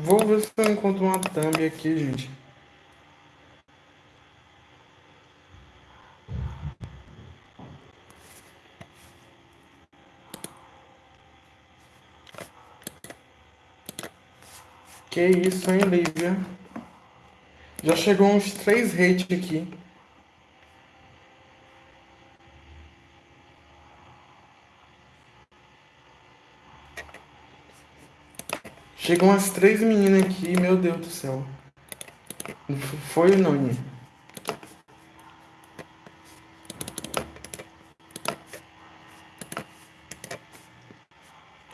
Vou ver se eu encontro uma thumb aqui, gente. Que isso, hein, Lívia? Já chegou uns três hate aqui. Chegam umas três meninas aqui, meu Deus do céu. Foi o Noni.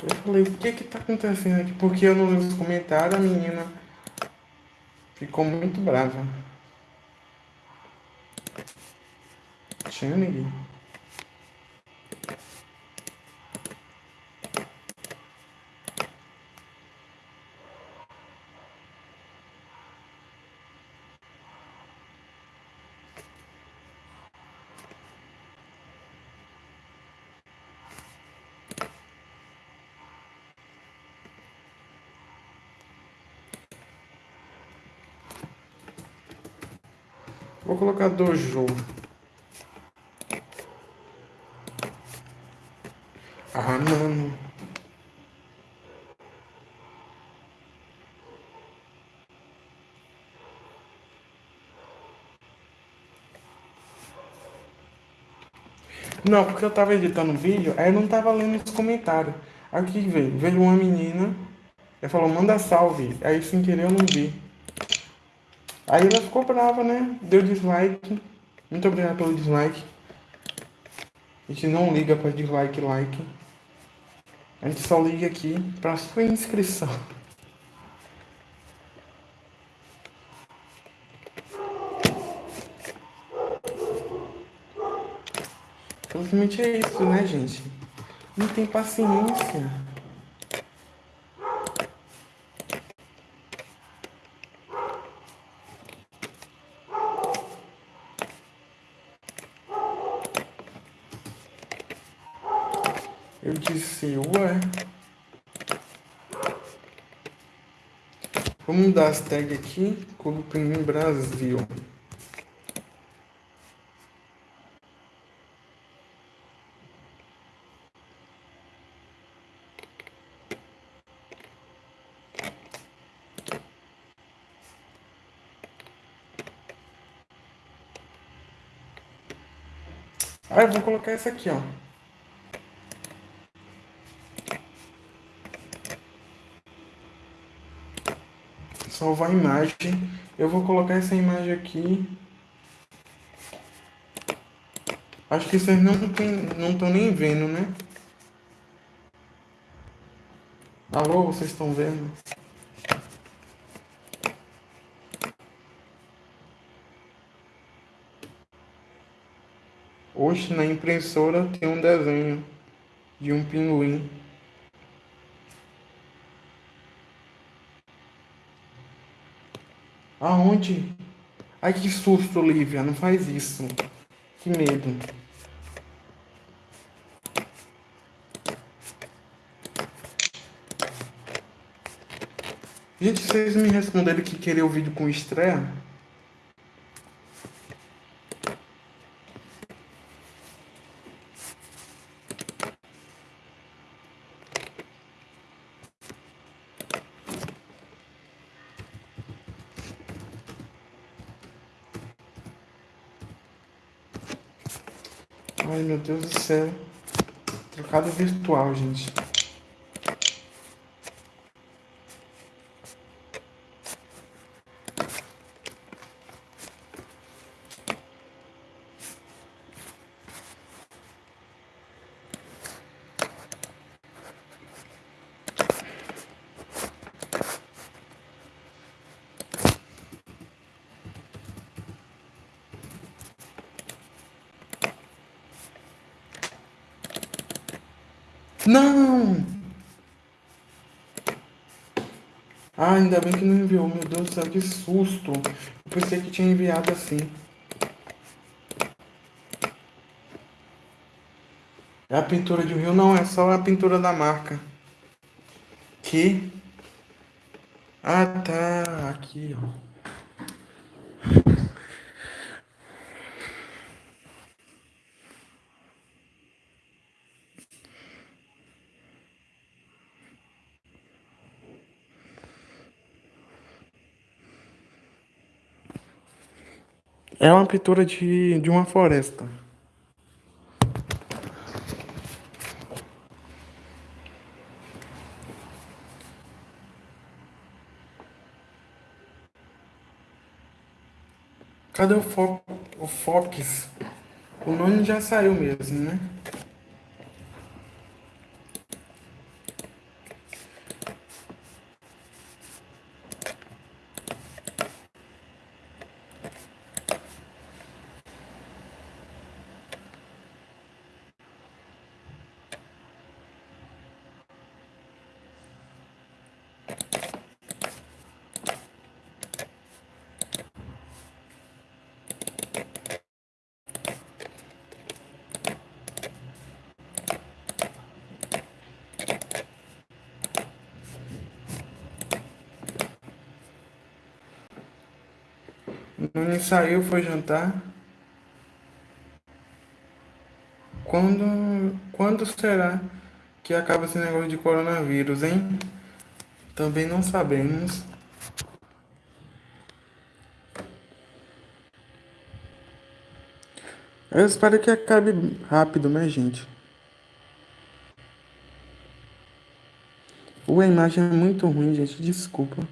Eu falei, o que que tá acontecendo aqui? Porque eu não li os comentários, a menina ficou muito brava. Tinha ninguém. Colocar dojo. Ah, mano. Não, porque eu tava editando o vídeo, aí não tava lendo os comentários. Aqui veio, veio uma menina, ela falou, manda salve. Aí sem querer eu não vi. Aí ela ficou brava, né? Deu dislike. Muito obrigado pelo dislike. A gente não liga para dislike like. A gente só liga aqui para sua inscrição. Simplesmente é isso, né, gente? Não tem paciência. Quixeua. É. Vamos dar as tags aqui, coloca em Brasil. Ah, eu vou colocar essa aqui, ó. Salvar a imagem. Eu vou colocar essa imagem aqui. Acho que vocês não estão não nem vendo, né? Alô, vocês estão vendo? Hoje na impressora tem um desenho de um pinguim. Aonde? Ai que susto, Olivia, não faz isso. Que medo. Gente, vocês me responderam que queria o vídeo com estreia? Ai meu Deus do céu. Trocado virtual, gente. Não! Ah, ainda bem que não enviou. Meu Deus do céu, que susto. Eu pensei que tinha enviado assim. É a pintura de rio? Não, é só a pintura da marca. Que? Ah, tá. Aqui, ó. É uma pintura de, de uma floresta. Cadê o, fo o Fox? O nome já saiu mesmo, né? Nani saiu, foi jantar. Quando, quando será que acaba esse negócio de coronavírus, hein? Também não sabemos. Eu espero que acabe rápido, né, gente? a imagem é muito ruim, gente. Desculpa.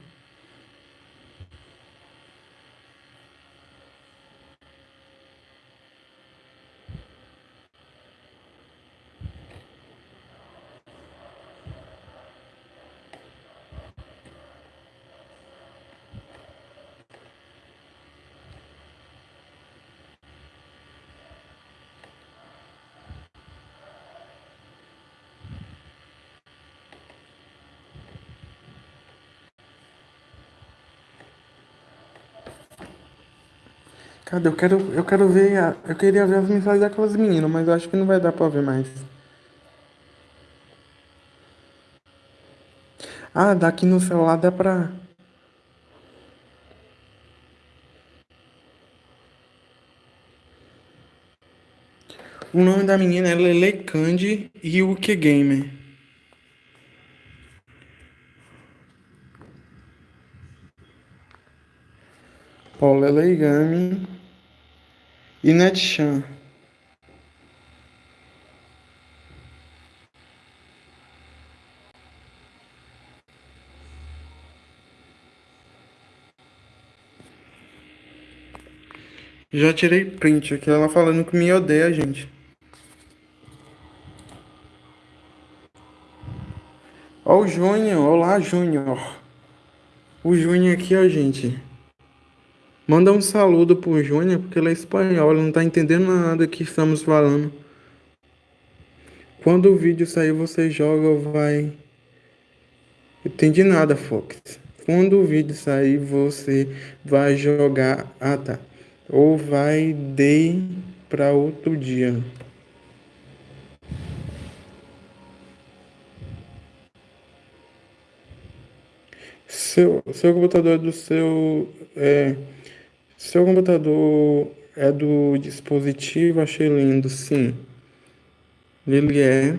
Cadê? Eu quero, eu quero ver. A, eu queria ver as mensagens daquelas meninas, mas eu acho que não vai dar pra ver mais. Ah, daqui no celular dá pra. O nome da menina é Lele Candy Ryuki Gamer. Ó, Lele Game e Inetchan é Já tirei print aqui, ela falando que me odeia, gente. Ó o Júnior, olá Júnior. O Júnior aqui, ó, gente. Manda um saludo pro Júnior, porque ele é espanhol, ele não tá entendendo nada que estamos falando. Quando o vídeo sair, você joga ou vai... Entendi nada, Fox. Quando o vídeo sair, você vai jogar... Ah, tá. Ou vai de para outro dia. Seu, seu computador é do seu... É, seu computador é do dispositivo, achei lindo, sim. Ele é.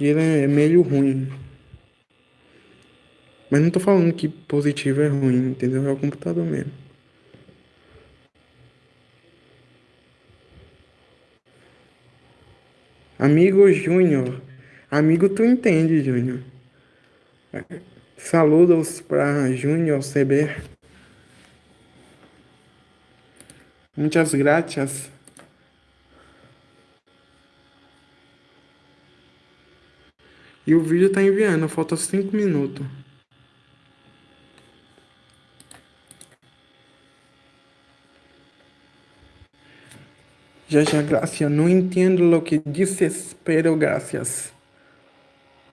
Ele é meio ruim. Mas não tô falando que positivo é ruim, entendeu? É o computador mesmo. Amigo Júnior. Amigo, tu entende, Júnior. Saludos para Júnior CB. Muitas graças. E o vídeo tá enviando, falta 5 minutos. Já já, graças. Não entendo o que desespero, graças.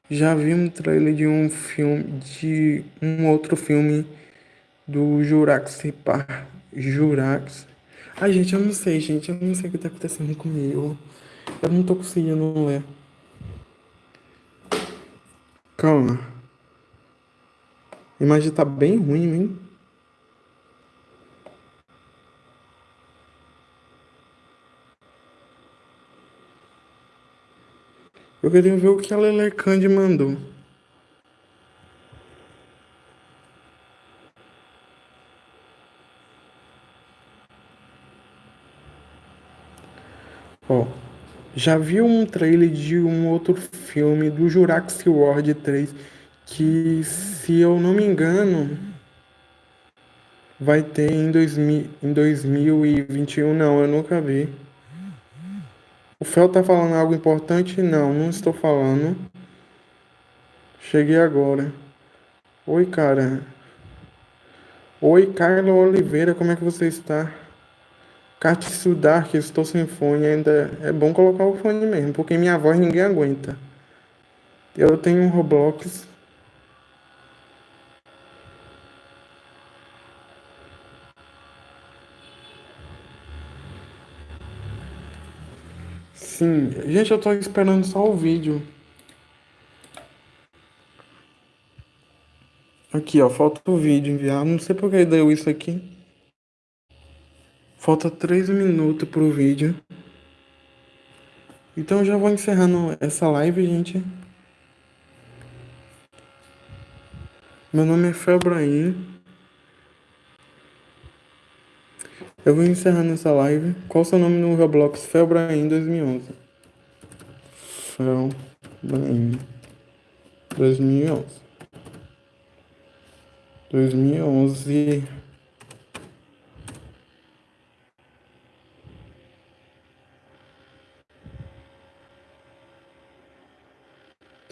Já vi um trailer de um filme, de um outro filme do Jurassic Park. Jurassic. Ai, gente, eu não sei, gente. Eu não sei o que tá acontecendo comigo. Eu não tô conseguindo ler. Calma. A imagem tá bem ruim, hein? Eu queria ver o que a Lelecande mandou. Ó, já viu um trailer de um outro filme do Jurassic World 3 que, se eu não me engano, vai ter em, 2000, em 2021. Não, eu nunca vi. O Fel tá falando algo importante? Não, não estou falando. Cheguei agora. Oi, cara. Oi, Carla Oliveira, como é que você está? Katsu Dark, estou sem fone, ainda é bom colocar o fone mesmo, porque minha voz ninguém aguenta. Eu tenho um Roblox. Sim, gente, eu tô esperando só o vídeo. Aqui, ó, falta o vídeo enviar. Não sei por que deu isso aqui. Falta 3 minutos pro vídeo. Então já vou encerrando essa live, gente. Meu nome é Febraim. Eu vou encerrando essa live. Qual o seu nome no Roblox? Febraim 2011. Febraim 2011. 2011.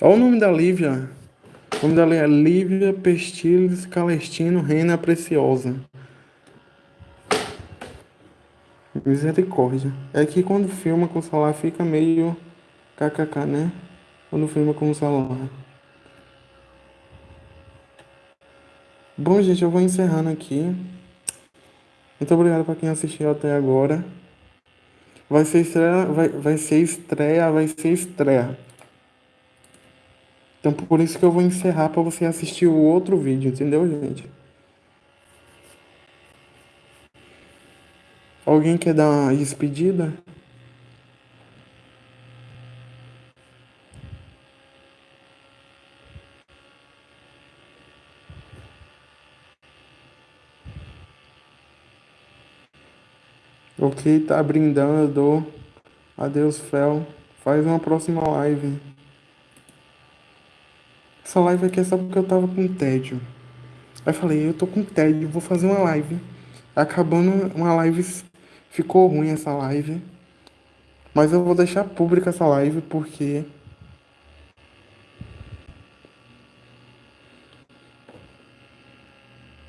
Olha o nome da Lívia. O nome dela é Lívia Pestiles Calestino Reina Preciosa. Misericórdia. É que quando filma com o celular fica meio kkk, né? Quando filma com o celular. Bom, gente, eu vou encerrando aqui. Muito obrigado para quem assistiu até agora. Vai ser estreia, vai, vai ser estreia, vai ser estreia. Então por isso que eu vou encerrar para você assistir o outro vídeo, entendeu, gente? Alguém quer dar uma despedida? Ok, tá brindando. Adeus, Fel. Faz uma próxima live. Essa live aqui é só porque eu tava com tédio. Aí falei, eu tô com tédio, vou fazer uma live. Acabando uma live ficou ruim essa live. Mas eu vou deixar pública essa live porque.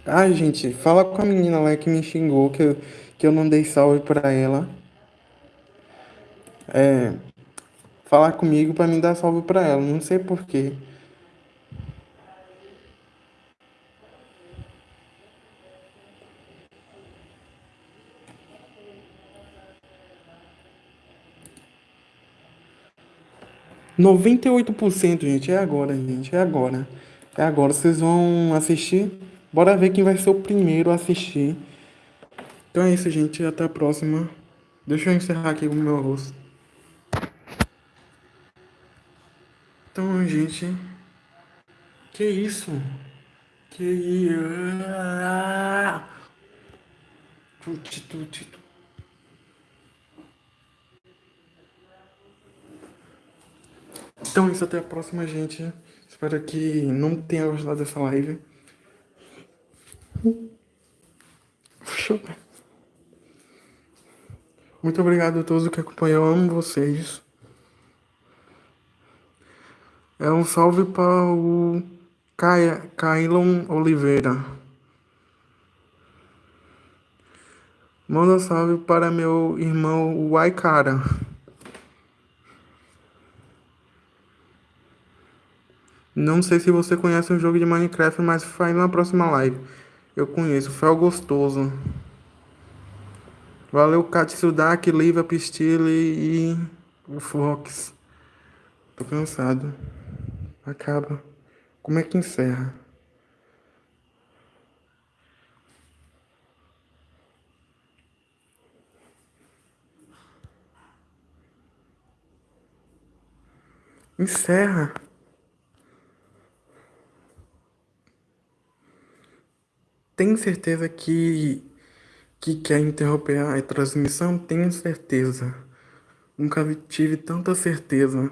Ai, gente, fala com a menina lá que me xingou, que eu, que eu não dei salve pra ela. É. Falar comigo pra me dar salve pra ela, não sei porquê. Noventa e oito por cento, gente, é agora, gente, é agora. É agora, vocês vão assistir? Bora ver quem vai ser o primeiro a assistir. Então é isso, gente, até a próxima. Deixa eu encerrar aqui o meu rosto. Então, gente. Que isso? Que isso? Tuti, tuti, tuti. Então é isso, até a próxima, gente. Espero que não tenha gostado dessa live. Muito obrigado a todos que acompanham. Eu amo vocês. É um salve para o Kailon Oliveira. Manda um salve para meu irmão Waikara. Não sei se você conhece o jogo de Minecraft, mas vai na próxima live. Eu conheço, Fel Gostoso. Valeu, Katsudak, Liva, Pistile e o Fox. Tô cansado. Acaba. Como é que encerra? Encerra. Tem certeza que, que quer interromper a transmissão? Tenho certeza. Nunca tive tanta certeza.